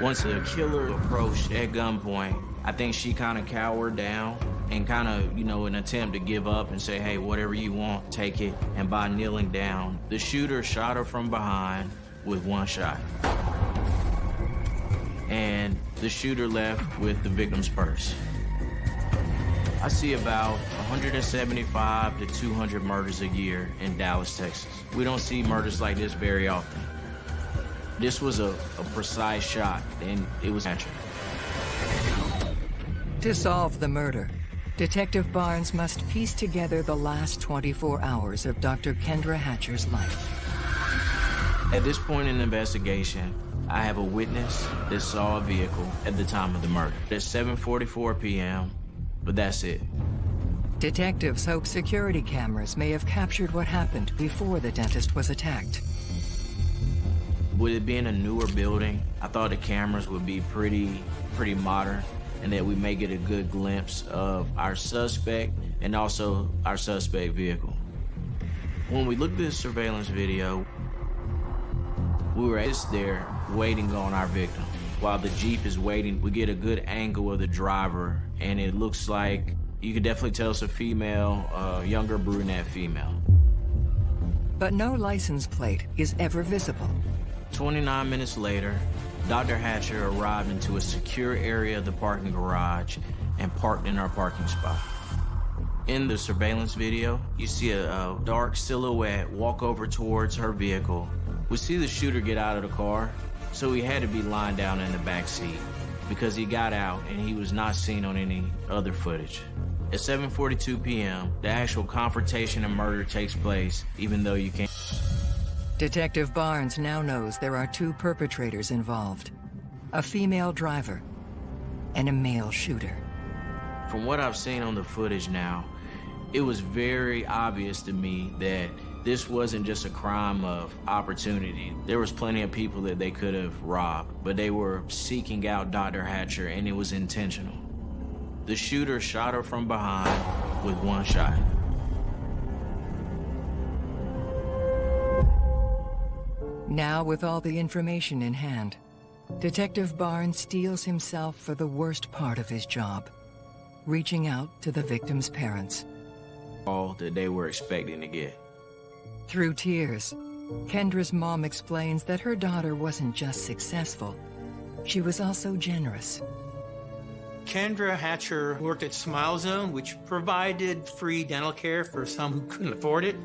Once the killer approached at gunpoint, I think she kind of cowered down and kind of, you know, an attempt to give up and say, hey, whatever you want, take it. And by kneeling down, the shooter shot her from behind with one shot. And the shooter left with the victim's purse. I see about 175 to 200 murders a year in Dallas, Texas. We don't see murders like this very often. This was a, a precise shot, and it was natural. To solve the murder, Detective Barnes must piece together the last 24 hours of Dr. Kendra Hatcher's life. At this point in the investigation, I have a witness that saw a vehicle at the time of the murder. It's 7.44 p.m., but that's it. Detectives hope security cameras may have captured what happened before the dentist was attacked. With it being a newer building, I thought the cameras would be pretty, pretty modern and that we may get a good glimpse of our suspect and also our suspect vehicle. When we looked at the surveillance video, we were just there waiting on our victim. While the Jeep is waiting, we get a good angle of the driver and it looks like you could definitely tell it's a female, uh, younger brunette female. But no license plate is ever visible. 29 minutes later, Dr. Hatcher arrived into a secure area of the parking garage and parked in our parking spot. In the surveillance video, you see a, a, dark silhouette walk over towards her vehicle. We see the shooter get out of the car, so he had to be lying down in the back seat because he got out and he was not seen on any other footage. At 7.42 p.m., the actual confrontation and murder takes place, even though you can't... Detective Barnes now knows there are two perpetrators involved. A female driver and a male shooter. From what I've seen on the footage now, it was very obvious to me that this wasn't just a crime of opportunity. There was plenty of people that they could have robbed, but they were seeking out Dr. Hatcher and it was intentional. The shooter shot her from behind with one shot. Now, with all the information in hand, Detective Barnes steels himself for the worst part of his job, reaching out to the victim's parents. All that they were expecting to get. Through tears, Kendra's mom explains that her daughter wasn't just successful, she was also generous. Kendra Hatcher worked at Smile Zone, which provided free dental care for some who couldn't afford it.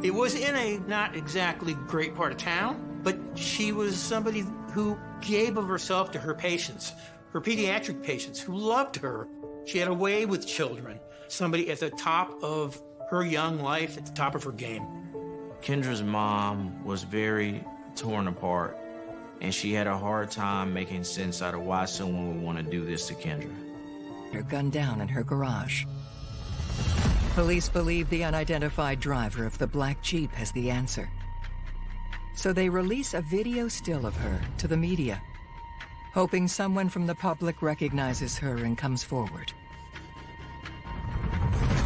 It was in a not exactly great part of town, but she was somebody who gave of herself to her patients, her pediatric patients who loved her. She had a way with children, somebody at the top of her young life, at the top of her game. Kendra's mom was very torn apart, and she had a hard time making sense out of why someone would want to do this to Kendra. Her gunned down in her garage. Police believe the unidentified driver of the black Jeep has the answer. So they release a video still of her to the media, hoping someone from the public recognizes her and comes forward.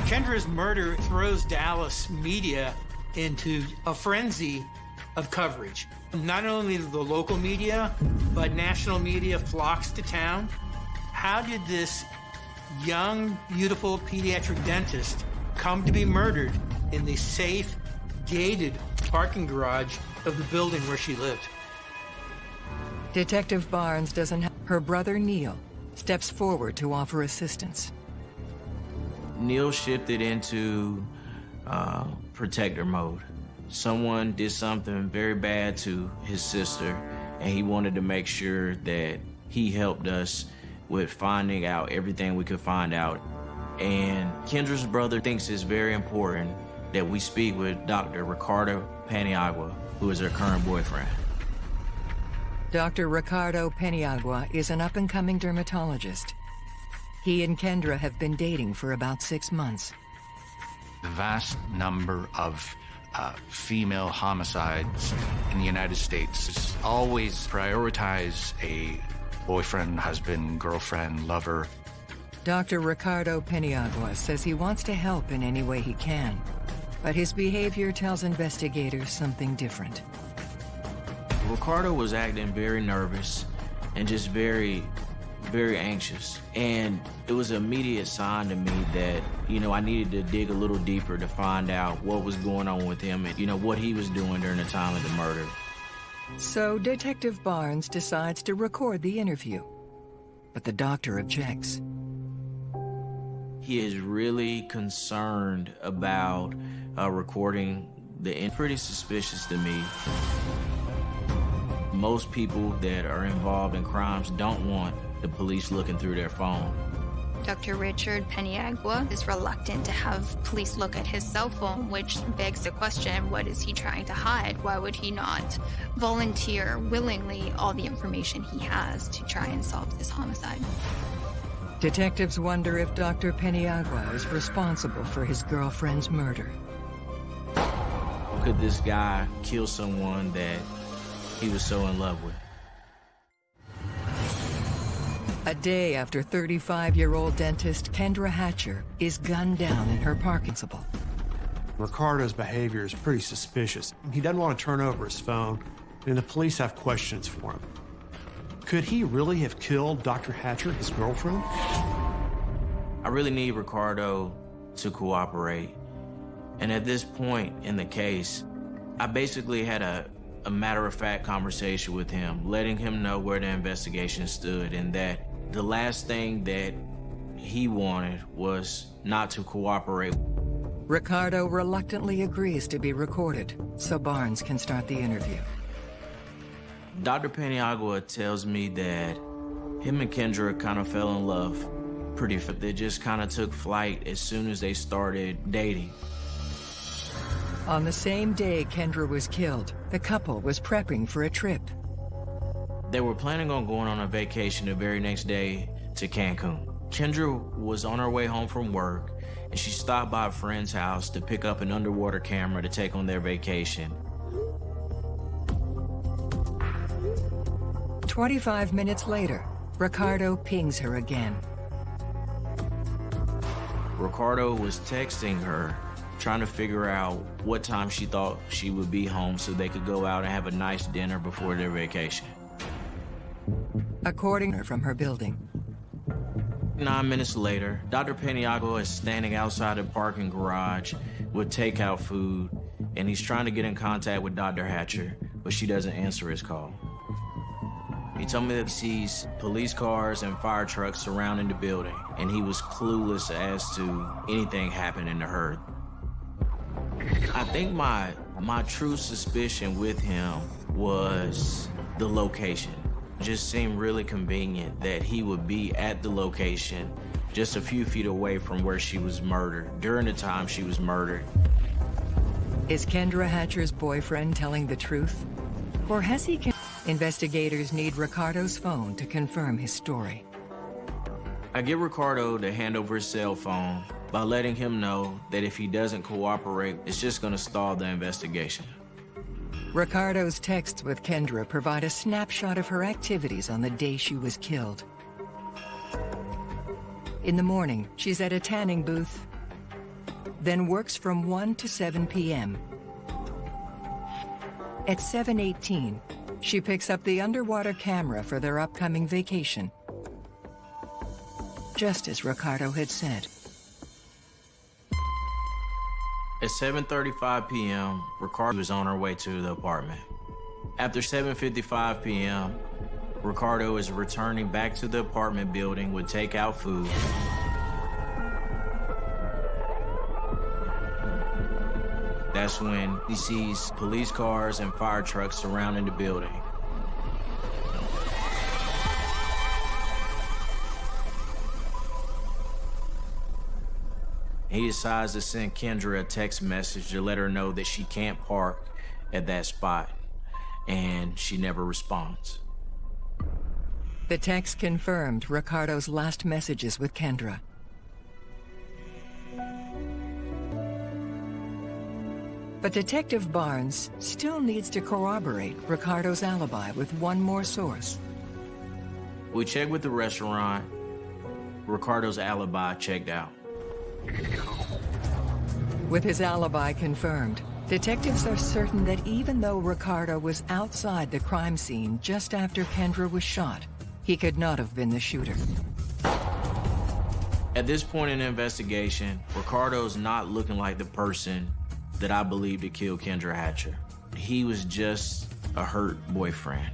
Kendra's murder throws Dallas media into a frenzy of coverage. Not only the local media, but national media flocks to town. How did this young, beautiful pediatric dentist come to be murdered in the safe, gated parking garage of the building where she lived. Detective Barnes doesn't have... Her brother, Neil, steps forward to offer assistance. Neil shifted into uh, protector mode. Someone did something very bad to his sister, and he wanted to make sure that he helped us with finding out everything we could find out and Kendra's brother thinks it's very important that we speak with Dr. Ricardo Paniagua, who is her current boyfriend. Dr. Ricardo Paniagua is an up-and-coming dermatologist. He and Kendra have been dating for about six months. The vast number of uh, female homicides in the United States always prioritize a boyfriend, husband, girlfriend, lover Dr. Ricardo Paniagua says he wants to help in any way he can, but his behavior tells investigators something different. Ricardo was acting very nervous and just very, very anxious. And it was an immediate sign to me that, you know, I needed to dig a little deeper to find out what was going on with him and, you know, what he was doing during the time of the murder. So Detective Barnes decides to record the interview, but the doctor objects he is really concerned about uh, recording the end. Pretty suspicious to me. Most people that are involved in crimes don't want the police looking through their phone. Dr. Richard Paniagua is reluctant to have police look at his cell phone, which begs the question what is he trying to hide? Why would he not volunteer willingly all the information he has to try and solve this homicide? Detectives wonder if Dr. Paniagua is responsible for his girlfriend's murder. Could this guy kill someone that he was so in love with? A day after 35-year-old dentist Kendra Hatcher is gunned down in her parking spot. Ricardo's behavior is pretty suspicious. He doesn't want to turn over his phone, and the police have questions for him. Could he really have killed Dr. Hatcher, his girlfriend? I really need Ricardo to cooperate. And at this point in the case, I basically had a, a matter-of-fact conversation with him, letting him know where the investigation stood and that the last thing that he wanted was not to cooperate. Ricardo reluctantly agrees to be recorded so Barnes can start the interview. Dr. Paniagua tells me that him and Kendra kind of fell in love pretty They just kind of took flight as soon as they started dating. On the same day Kendra was killed, the couple was prepping for a trip. They were planning on going on a vacation the very next day to Cancun. Kendra was on her way home from work and she stopped by a friend's house to pick up an underwater camera to take on their vacation. 25 minutes later, Ricardo pings her again. Ricardo was texting her, trying to figure out what time she thought she would be home so they could go out and have a nice dinner before their vacation. According to her from her building. Nine minutes later, Dr. Paniagua is standing outside a parking garage with takeout food, and he's trying to get in contact with Dr. Hatcher, but she doesn't answer his call. He told me that he sees police cars and fire trucks surrounding the building, and he was clueless as to anything happening to her. I think my my true suspicion with him was the location. It just seemed really convenient that he would be at the location just a few feet away from where she was murdered, during the time she was murdered. Is Kendra Hatcher's boyfriend telling the truth? Or has he... Investigators need Ricardo's phone to confirm his story. I get Ricardo to hand over his cell phone by letting him know that if he doesn't cooperate, it's just gonna stall the investigation. Ricardo's texts with Kendra provide a snapshot of her activities on the day she was killed. In the morning, she's at a tanning booth, then works from 1 to 7 p.m. At 7.18, she picks up the underwater camera for their upcoming vacation. Just as Ricardo had said. At 7.35 p.m., Ricardo was on her way to the apartment. After 7.55 p.m., Ricardo is returning back to the apartment building with takeout food. That's when he sees police cars and fire trucks surrounding the building. He decides to send Kendra a text message to let her know that she can't park at that spot, and she never responds. The text confirmed Ricardo's last messages with Kendra. But Detective Barnes still needs to corroborate Ricardo's alibi with one more source. We checked with the restaurant. Ricardo's alibi checked out. With his alibi confirmed, detectives are certain that even though Ricardo was outside the crime scene just after Kendra was shot, he could not have been the shooter. At this point in the investigation, Ricardo's not looking like the person that I believe to kill Kendra Hatcher. He was just a hurt boyfriend,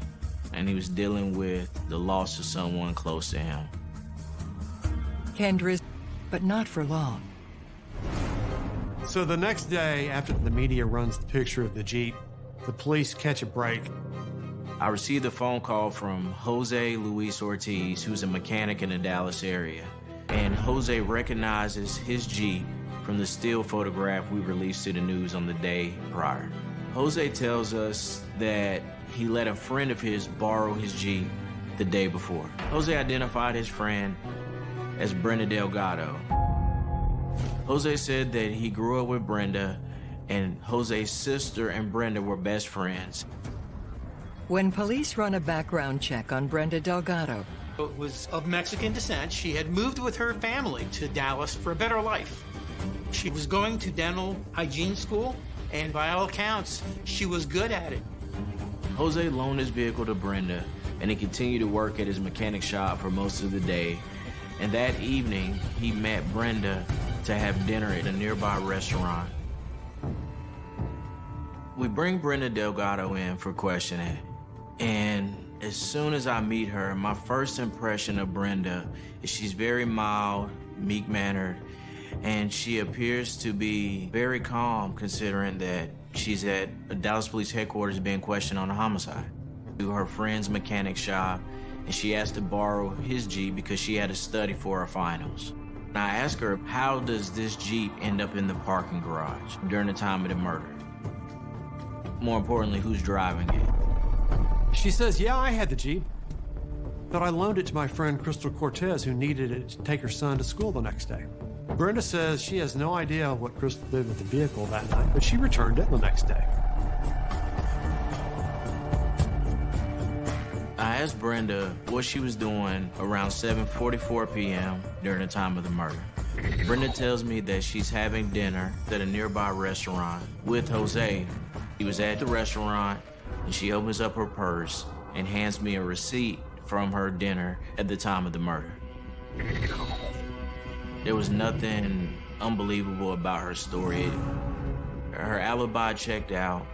and he was dealing with the loss of someone close to him. Kendra's, but not for long. So the next day, after the media runs the picture of the Jeep, the police catch a break. I received a phone call from Jose Luis Ortiz, who's a mechanic in the Dallas area. and Jose recognizes his Jeep from the still photograph we released to the news on the day prior. Jose tells us that he let a friend of his borrow his Jeep the day before. Jose identified his friend as Brenda Delgado. Jose said that he grew up with Brenda and Jose's sister and Brenda were best friends. When police run a background check on Brenda Delgado, was of Mexican descent. She had moved with her family to Dallas for a better life. She was going to dental hygiene school, and by all accounts, she was good at it. Jose loaned his vehicle to Brenda, and he continued to work at his mechanic shop for most of the day. And that evening, he met Brenda to have dinner at a nearby restaurant. We bring Brenda Delgado in for questioning, and as soon as I meet her, my first impression of Brenda is she's very mild, meek-mannered, and she appears to be very calm considering that she's at Dallas Police Headquarters being questioned on a homicide. To her friend's mechanic shop, and she asked to borrow his Jeep because she had to study for her finals. And I asked her, how does this Jeep end up in the parking garage during the time of the murder? More importantly, who's driving it? She says, yeah, I had the Jeep, but I loaned it to my friend Crystal Cortez, who needed it to take her son to school the next day. Brenda says she has no idea what Crystal did with the vehicle that night, but she returned it the next day. I asked Brenda what she was doing around 7.44 p.m. during the time of the murder. Brenda tells me that she's having dinner at a nearby restaurant with Jose. He was at the restaurant and she opens up her purse and hands me a receipt from her dinner at the time of the murder. There was nothing unbelievable about her story. Her alibi checked out.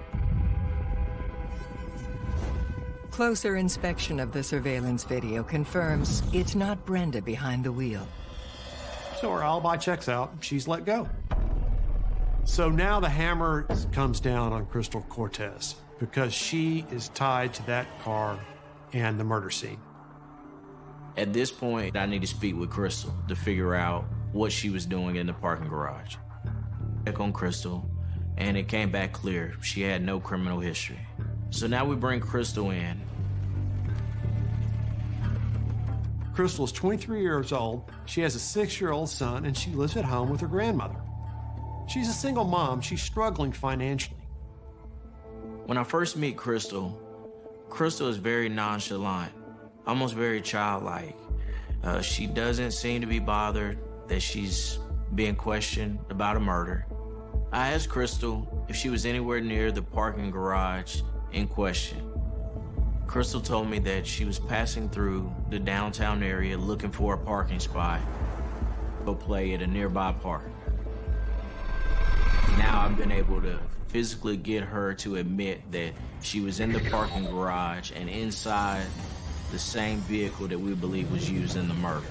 Closer inspection of the surveillance video confirms it's not Brenda behind the wheel. So her alibi checks out. She's let go. So now the hammer comes down on Crystal Cortez because she is tied to that car and the murder scene. At this point, I need to speak with Crystal to figure out what she was doing in the parking garage. Check on Crystal, and it came back clear she had no criminal history. So now we bring Crystal in. Crystal is 23 years old. She has a six year old son, and she lives at home with her grandmother. She's a single mom. She's struggling financially. When I first meet Crystal, Crystal is very nonchalant, almost very childlike. Uh, she doesn't seem to be bothered that she's being questioned about a murder. I asked Crystal if she was anywhere near the parking garage in question. Crystal told me that she was passing through the downtown area looking for a parking spot to play at a nearby park. Now I've been able to physically get her to admit that she was in the parking garage and inside the same vehicle that we believe was used in the murder.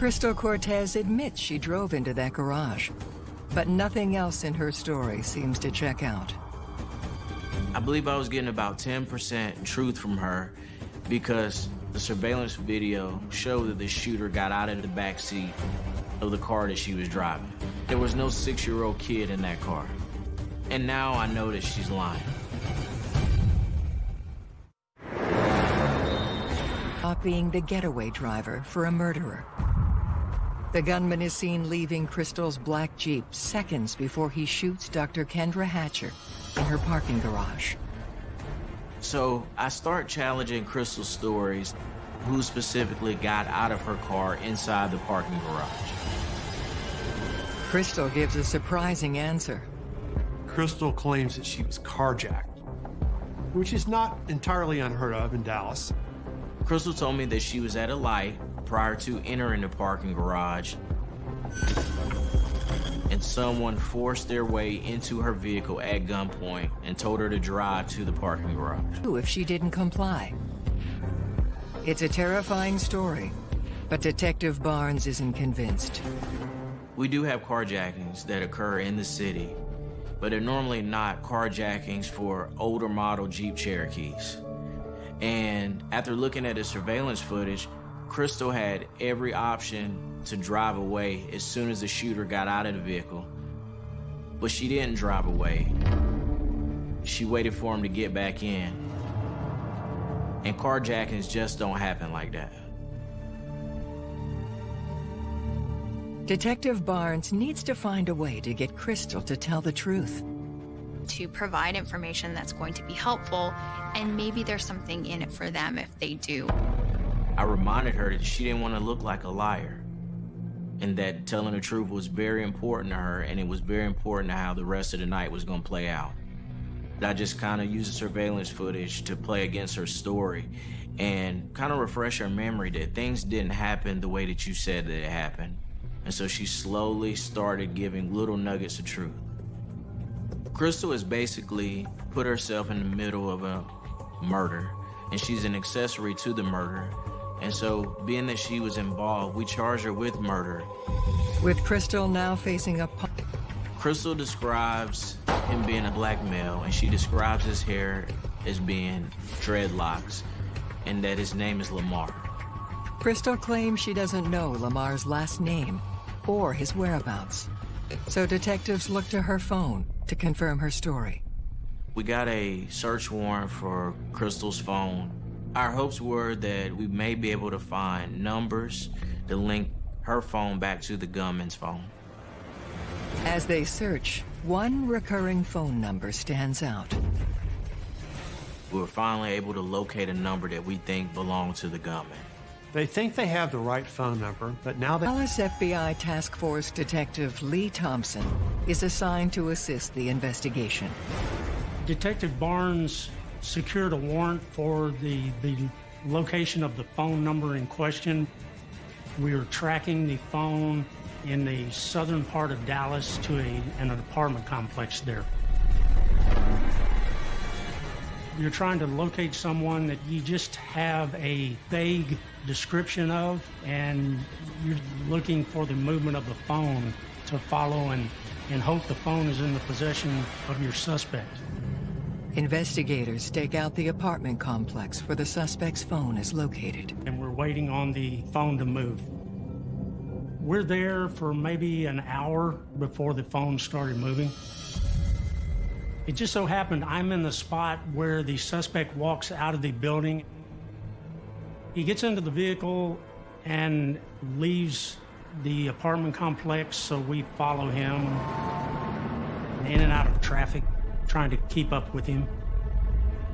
Crystal Cortez admits she drove into that garage, but nothing else in her story seems to check out. I believe I was getting about 10% truth from her because the surveillance video showed that the shooter got out of the back seat of the car that she was driving. There was no six-year-old kid in that car. And now I know that she's lying. Being the getaway driver for a murderer. The gunman is seen leaving Crystal's black Jeep seconds before he shoots Dr. Kendra Hatcher in her parking garage. So I start challenging Crystal's stories, who specifically got out of her car inside the parking garage. Crystal gives a surprising answer. Crystal claims that she was carjacked, which is not entirely unheard of in Dallas. Crystal told me that she was at a light prior to entering the parking garage and someone forced their way into her vehicle at gunpoint and told her to drive to the parking garage. If she didn't comply. It's a terrifying story, but Detective Barnes isn't convinced. We do have carjackings that occur in the city, but they're normally not carjackings for older model Jeep Cherokees. And after looking at the surveillance footage, Crystal had every option to drive away as soon as the shooter got out of the vehicle. But she didn't drive away. She waited for him to get back in. And carjackings just don't happen like that. Detective Barnes needs to find a way to get Crystal to tell the truth. To provide information that's going to be helpful, and maybe there's something in it for them if they do. I reminded her that she didn't want to look like a liar and that telling the truth was very important to her and it was very important to how the rest of the night was going to play out. I just kind of used the surveillance footage to play against her story and kind of refresh her memory that things didn't happen the way that you said that it happened. And so she slowly started giving little nuggets of truth. Crystal has basically put herself in the middle of a murder, and she's an accessory to the murder. And so, being that she was involved, we charged her with murder. With Crystal now facing a... Crystal describes him being a black male, and she describes his hair as being dreadlocks, and that his name is Lamar. Crystal claims she doesn't know Lamar's last name or his whereabouts. So detectives look to her phone to confirm her story. We got a search warrant for Crystal's phone. Our hopes were that we may be able to find numbers to link her phone back to the gunman's phone. As they search, one recurring phone number stands out. We were finally able to locate a number that we think belonged to the gunman. They think they have the right phone number, but now they... Dallas FBI Task Force Detective Lee Thompson is assigned to assist the investigation. Detective Barnes secured a warrant for the, the location of the phone number in question. We are tracking the phone in the southern part of Dallas to a, an apartment complex there. You're trying to locate someone that you just have a vague description of, and you're looking for the movement of the phone to follow and, and hope the phone is in the possession of your suspect. Investigators stake out the apartment complex where the suspect's phone is located. And we're waiting on the phone to move. We're there for maybe an hour before the phone started moving. It just so happened I'm in the spot where the suspect walks out of the building. He gets into the vehicle and leaves the apartment complex, so we follow him in and out of traffic, trying to keep up with him.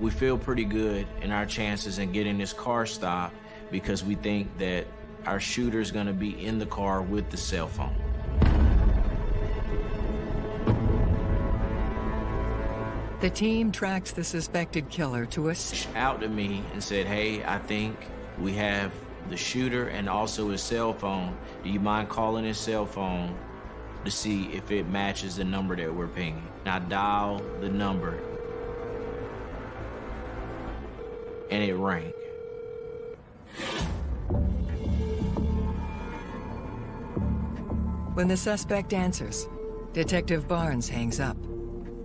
We feel pretty good in our chances in getting this car stopped because we think that our shooter is going to be in the car with the cell phone. The team tracks the suspected killer to a... Out to me and said, hey, I think we have the shooter and also his cell phone. Do you mind calling his cell phone to see if it matches the number that we're pinging? Now dial the number. And it rang. When the suspect answers, Detective Barnes hangs up,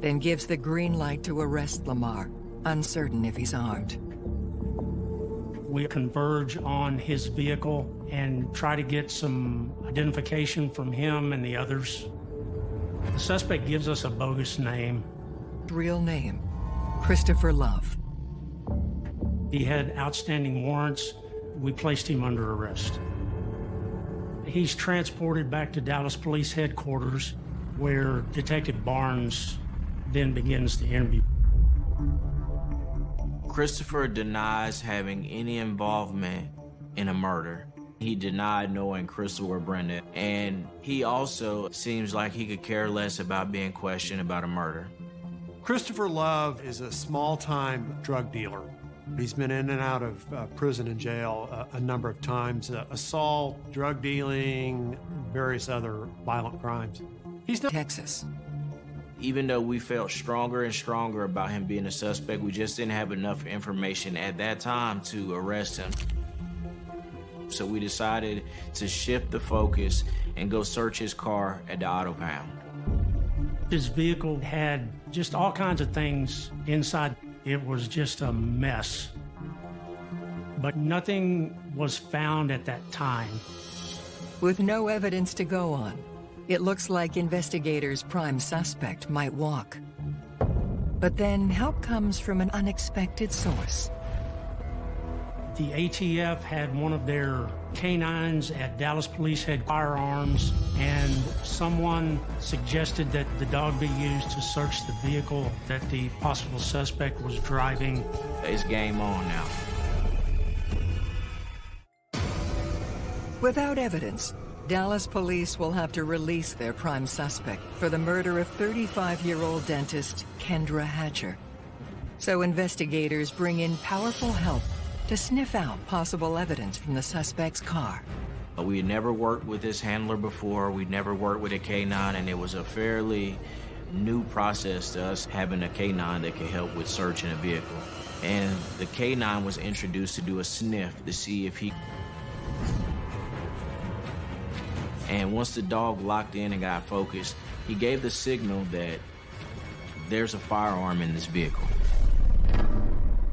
then gives the green light to arrest Lamar, uncertain if he's armed. We converge on his vehicle and try to get some identification from him and the others. The suspect gives us a bogus name. Real name, Christopher Love. He had outstanding warrants. We placed him under arrest. He's transported back to Dallas Police Headquarters, where Detective Barnes then begins the interview. Christopher denies having any involvement in a murder. He denied knowing Crystal or Brenda, and he also seems like he could care less about being questioned about a murder. Christopher Love is a small-time drug dealer. He's been in and out of uh, prison and jail uh, a number of times. Uh, assault, drug dealing, various other violent crimes. He's not Texas. Even though we felt stronger and stronger about him being a suspect, we just didn't have enough information at that time to arrest him. So we decided to shift the focus and go search his car at the auto pound. His vehicle had just all kinds of things inside. It was just a mess. but nothing was found at that time. With no evidence to go on, it looks like investigators' prime suspect might walk. But then help comes from an unexpected source. The ATF had one of their canines at Dallas Police had firearms, and someone suggested that the dog be used to search the vehicle that the possible suspect was driving. It's game on now. Without evidence, Dallas police will have to release their prime suspect for the murder of 35-year-old dentist Kendra Hatcher. So investigators bring in powerful help to sniff out possible evidence from the suspect's car. We had never worked with this handler before. We'd never worked with a K9, and it was a fairly new process to us having a K9 that could help with searching a vehicle. And the K9 was introduced to do a sniff to see if he... And once the dog locked in and got focused, he gave the signal that there's a firearm in this vehicle.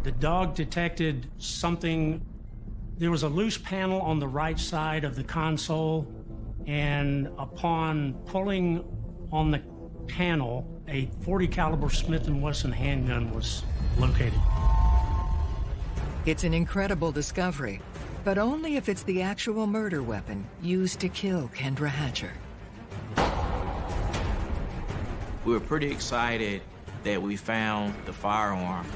The dog detected something. There was a loose panel on the right side of the console, and upon pulling on the panel, a 40 caliber Smith & Wesson handgun was located. It's an incredible discovery, but only if it's the actual murder weapon used to kill Kendra Hatcher. We were pretty excited that we found the firearm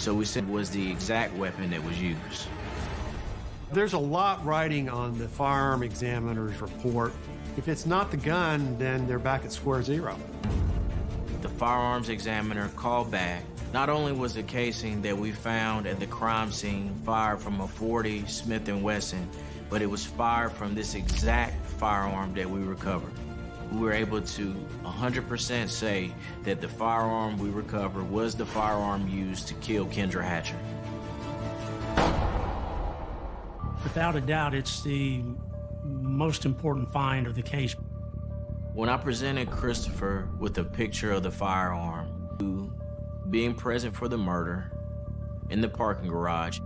so we said it was the exact weapon that was used. There's a lot writing on the firearm examiner's report. If it's not the gun, then they're back at square zero. The firearms examiner called back. Not only was the casing that we found at the crime scene fired from a 40 Smith & Wesson, but it was fired from this exact firearm that we recovered we were able to 100% say that the firearm we recovered was the firearm used to kill Kendra Hatcher. Without a doubt, it's the most important find of the case. When I presented Christopher with a picture of the firearm, being present for the murder in the parking garage,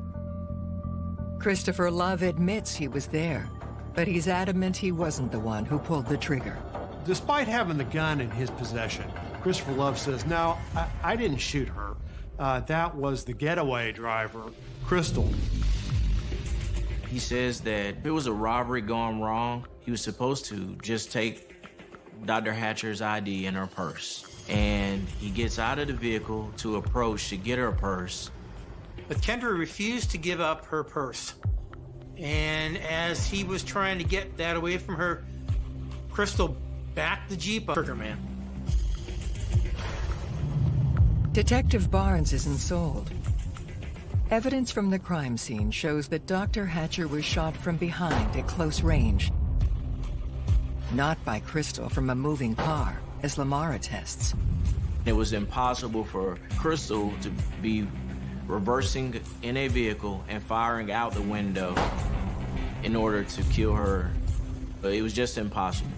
Christopher Love admits he was there, but he's adamant he wasn't the one who pulled the trigger. Despite having the gun in his possession, Christopher Love says, no, I, I didn't shoot her. Uh, that was the getaway driver, Crystal. He says that if it was a robbery gone wrong, he was supposed to just take Dr. Hatcher's ID in her purse. And he gets out of the vehicle to approach to get her purse. But Kendra refused to give up her purse. And as he was trying to get that away from her, Crystal backed the Jeep up, Trigger Man. Detective Barnes isn't sold. Evidence from the crime scene shows that Dr. Hatcher was shot from behind at close range. Not by Crystal from a moving car, as Lamar attests. It was impossible for Crystal to be reversing in a vehicle and firing out the window in order to kill her. But it was just impossible.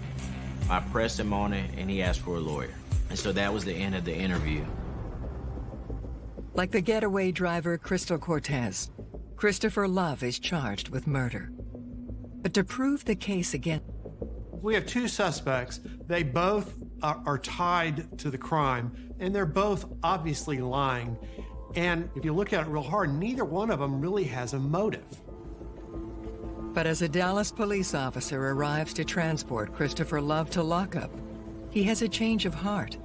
I pressed him on it, and he asked for a lawyer. And so that was the end of the interview. Like the getaway driver Crystal Cortez, Christopher Love is charged with murder. But to prove the case again... We have two suspects. They both are, are tied to the crime, and they're both obviously lying. And if you look at it real hard, neither one of them really has a motive. But as a Dallas police officer arrives to transport Christopher Love to lockup, he has a change of heart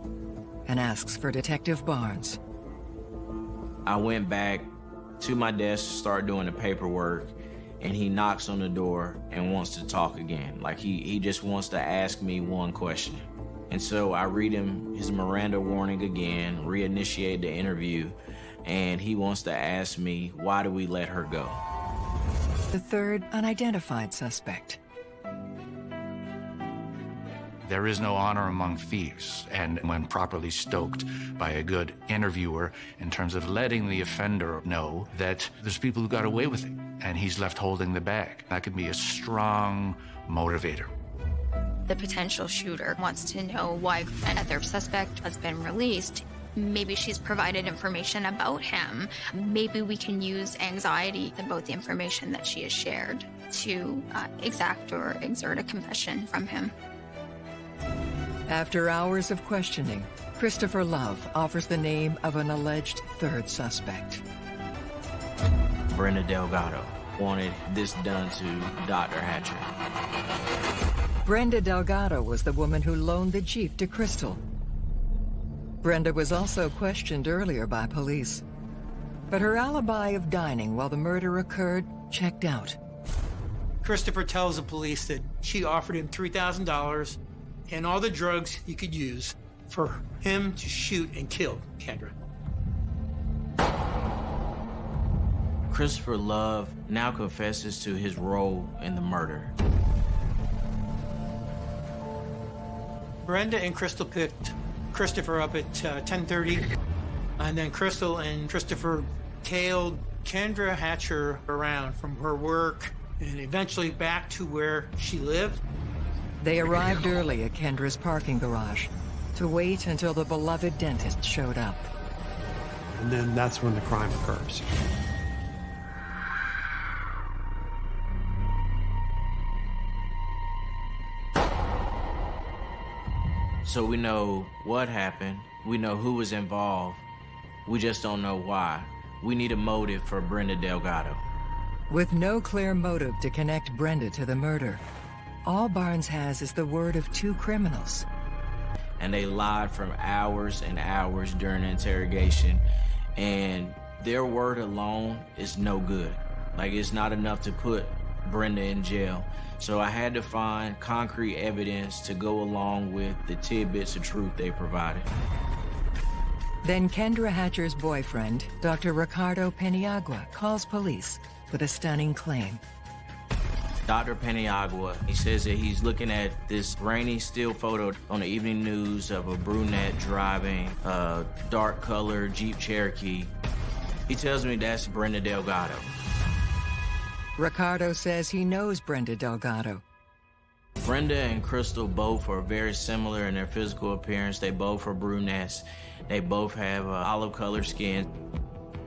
and asks for Detective Barnes. I went back to my desk to start doing the paperwork and he knocks on the door and wants to talk again. Like he, he just wants to ask me one question. And so I read him his Miranda warning again, reinitiate the interview, and he wants to ask me, why do we let her go? The third unidentified suspect. There is no honor among thieves, and when properly stoked by a good interviewer in terms of letting the offender know that there's people who got away with it, and he's left holding the bag. That could be a strong motivator. The potential shooter wants to know why another suspect has been released. Maybe she's provided information about him. Maybe we can use anxiety about the information that she has shared to uh, exact or exert a confession from him. After hours of questioning, Christopher Love offers the name of an alleged third suspect. Brenda Delgado wanted this done to Dr. Hatcher. Brenda Delgado was the woman who loaned the Jeep to Crystal. Brenda was also questioned earlier by police. But her alibi of dining while the murder occurred checked out. Christopher tells the police that she offered him $3,000 and all the drugs he could use for him to shoot and kill Kendra. Christopher Love now confesses to his role in the murder. Brenda and Crystal picked Christopher up at uh, 10:30, and then Crystal and Christopher tailed Kendra Hatcher around from her work and eventually back to where she lived. They arrived early at Kendra's parking garage to wait until the beloved dentist showed up. And then that's when the crime occurs. So we know what happened, we know who was involved, we just don't know why. We need a motive for Brenda Delgado. With no clear motive to connect Brenda to the murder, all Barnes has is the word of two criminals. And they lied for hours and hours during the interrogation, and their word alone is no good. Like, it's not enough to put Brenda in jail. So I had to find concrete evidence to go along with the tidbits of truth they provided. Then Kendra Hatcher's boyfriend, Dr. Ricardo Paniagua, calls police with a stunning claim. Dr. Paniagua, he says that he's looking at this grainy still photo on the evening news of a brunette driving a dark colored Jeep Cherokee. He tells me that's Brenda Delgado. Ricardo says he knows Brenda Delgado. Brenda and Crystal both are very similar in their physical appearance. They both are brunettes. They both have uh, olive colored skin.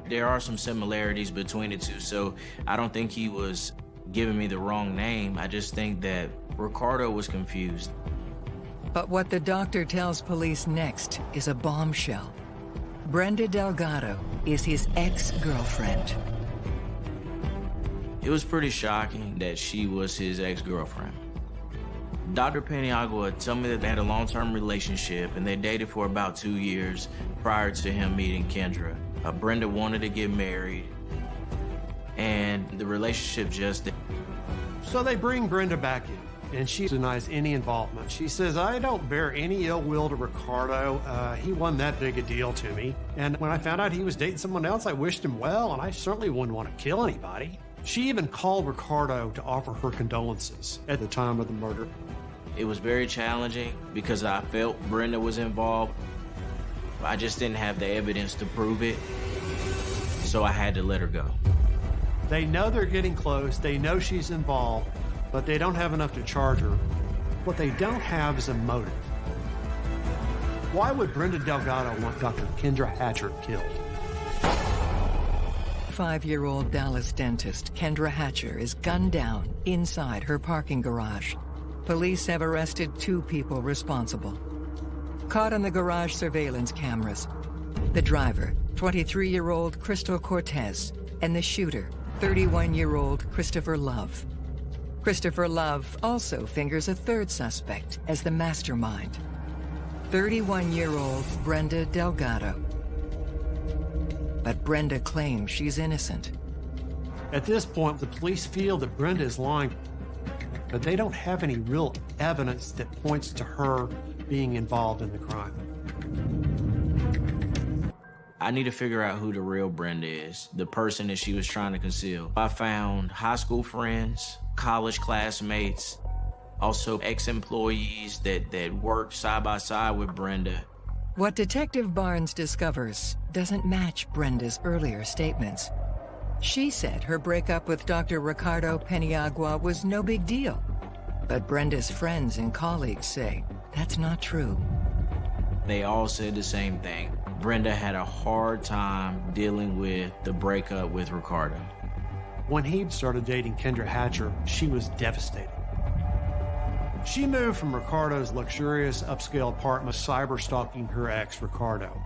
There are some similarities between the two, so I don't think he was giving me the wrong name. I just think that Ricardo was confused. But what the doctor tells police next is a bombshell. Brenda Delgado is his ex-girlfriend. It was pretty shocking that she was his ex-girlfriend. Dr. Paniagua told me that they had a long-term relationship and they dated for about two years prior to him meeting Kendra. Uh, Brenda wanted to get married and the relationship just... So they bring Brenda back in and she denies any involvement. She says, I don't bear any ill will to Ricardo. Uh, he wasn't that big a deal to me. And when I found out he was dating someone else, I wished him well, and I certainly wouldn't want to kill anybody. She even called Ricardo to offer her condolences at the time of the murder. It was very challenging because I felt Brenda was involved. I just didn't have the evidence to prove it, so I had to let her go. They know they're getting close, they know she's involved, but they don't have enough to charge her. What they don't have is a motive. Why would Brenda Delgado want Dr. Kendra Hatcher killed? Five-year-old Dallas dentist Kendra Hatcher is gunned down inside her parking garage. Police have arrested two people responsible. Caught on the garage surveillance cameras, the driver, 23-year-old Crystal Cortez, and the shooter, 31-year-old Christopher Love. Christopher Love also fingers a third suspect as the mastermind, 31-year-old Brenda Delgado. But Brenda claims she's innocent. At this point, the police feel that Brenda is lying, but they don't have any real evidence that points to her being involved in the crime. I need to figure out who the real Brenda is, the person that she was trying to conceal. I found high school friends, college classmates, also ex-employees that, that worked side by side with Brenda. What Detective Barnes discovers doesn't match Brenda's earlier statements. She said her breakup with Dr. Ricardo Paniagua was no big deal. But Brenda's friends and colleagues say that's not true. They all said the same thing. Brenda had a hard time dealing with the breakup with Ricardo. When he started dating Kendra Hatcher, she was devastated. She moved from Ricardo's luxurious upscale apartment, cyber stalking her ex, Ricardo.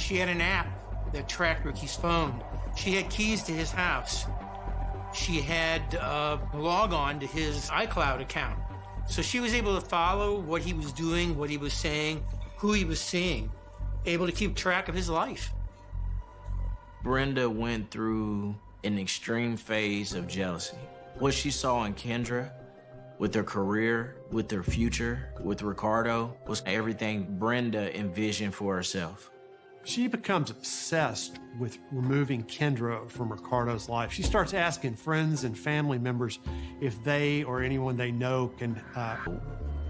She had an app that tracked Ricky's phone. She had keys to his house. She had uh, log on to his iCloud account. So she was able to follow what he was doing, what he was saying, who he was seeing, able to keep track of his life. Brenda went through an extreme phase of jealousy. What she saw in Kendra, with her career, with her future, with Ricardo, was everything Brenda envisioned for herself. She becomes obsessed with removing Kendra from Ricardo's life. She starts asking friends and family members if they or anyone they know can. Uh...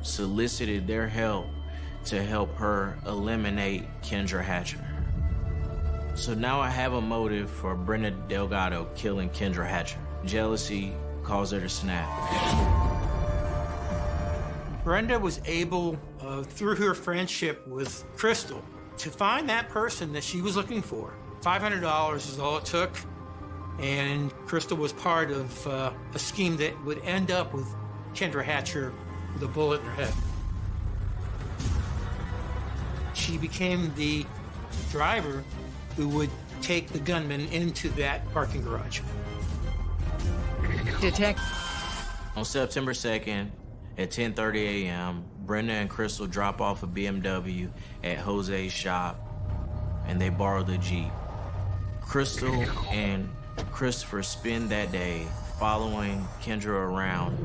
Solicited their help to help her eliminate Kendra Hatcher. So now I have a motive for Brenda Delgado killing Kendra Hatcher. Jealousy caused her to snap. Brenda was able, uh, through her friendship with Crystal, to find that person that she was looking for. $500 is all it took, and Crystal was part of uh, a scheme that would end up with Kendra Hatcher with a bullet in her head. She became the driver who would take the gunman into that parking garage. Detect. On September 2nd at 10:30 a.m., Brenda and Crystal drop off a BMW at Jose's shop, and they borrow the Jeep. Crystal and Christopher spend that day following Kendra around.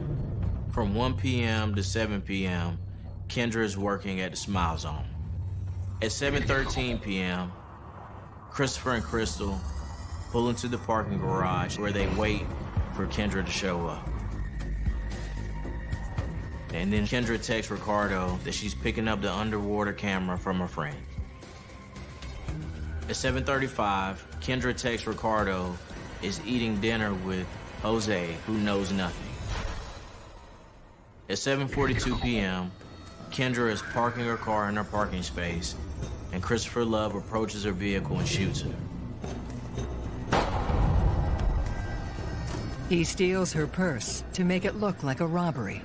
From 1 p.m. to 7 p.m., Kendra is working at the Smile Zone. At 7.13 p.m., Christopher and Crystal pull into the parking garage where they wait for Kendra to show up. And then Kendra texts Ricardo that she's picking up the underwater camera from a friend. At 7.35, Kendra texts Ricardo is eating dinner with Jose, who knows nothing. At 7.42 p.m., Kendra is parking her car in her parking space, and Christopher Love approaches her vehicle and shoots her. He steals her purse to make it look like a robbery.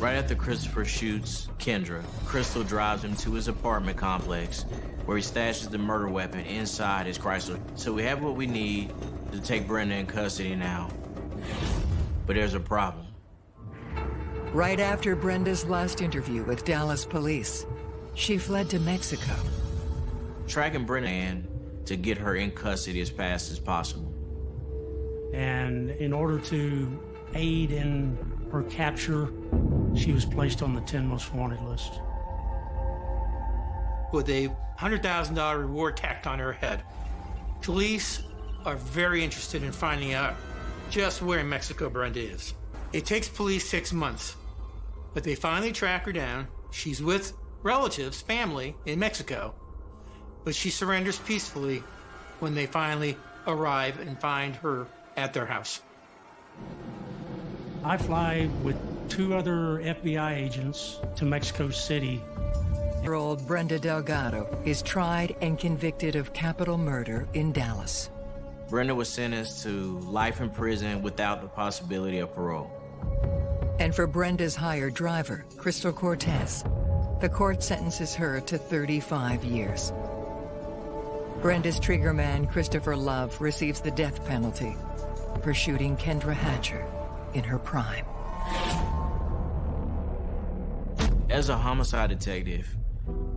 Right after Christopher shoots Kendra, Crystal drives him to his apartment complex where he stashes the murder weapon inside his Chrysler. So we have what we need to take Brenda in custody now. But there's a problem. Right after Brenda's last interview with Dallas police, she fled to Mexico. Tracking Brenda in to get her in custody as fast as possible. And in order to aid in her capture, she was placed on the 10 most wanted list. With a $100,000 reward tacked on her head. Police are very interested in finding out just where in Mexico Brenda is. It takes police six months, but they finally track her down. She's with relatives, family in Mexico, but she surrenders peacefully when they finally arrive and find her at their house. I fly with two other FBI agents to Mexico City. Year old Brenda Delgado is tried and convicted of capital murder in Dallas. Brenda was sentenced to life in prison without the possibility of parole. And for Brenda's hired driver, Crystal Cortez, the court sentences her to 35 years. Brenda's triggerman, Christopher Love, receives the death penalty for shooting Kendra Hatcher in her prime. As a homicide detective,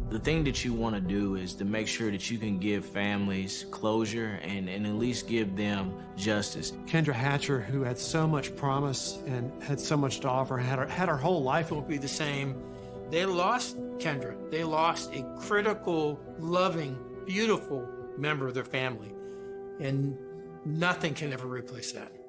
the thing that you want to do is to make sure that you can give families closure and, and at least give them justice. Kendra Hatcher, who had so much promise and had so much to offer, had her, had her whole life. Will be the same. They lost Kendra. They lost a critical, loving, beautiful member of their family. And nothing can ever replace that.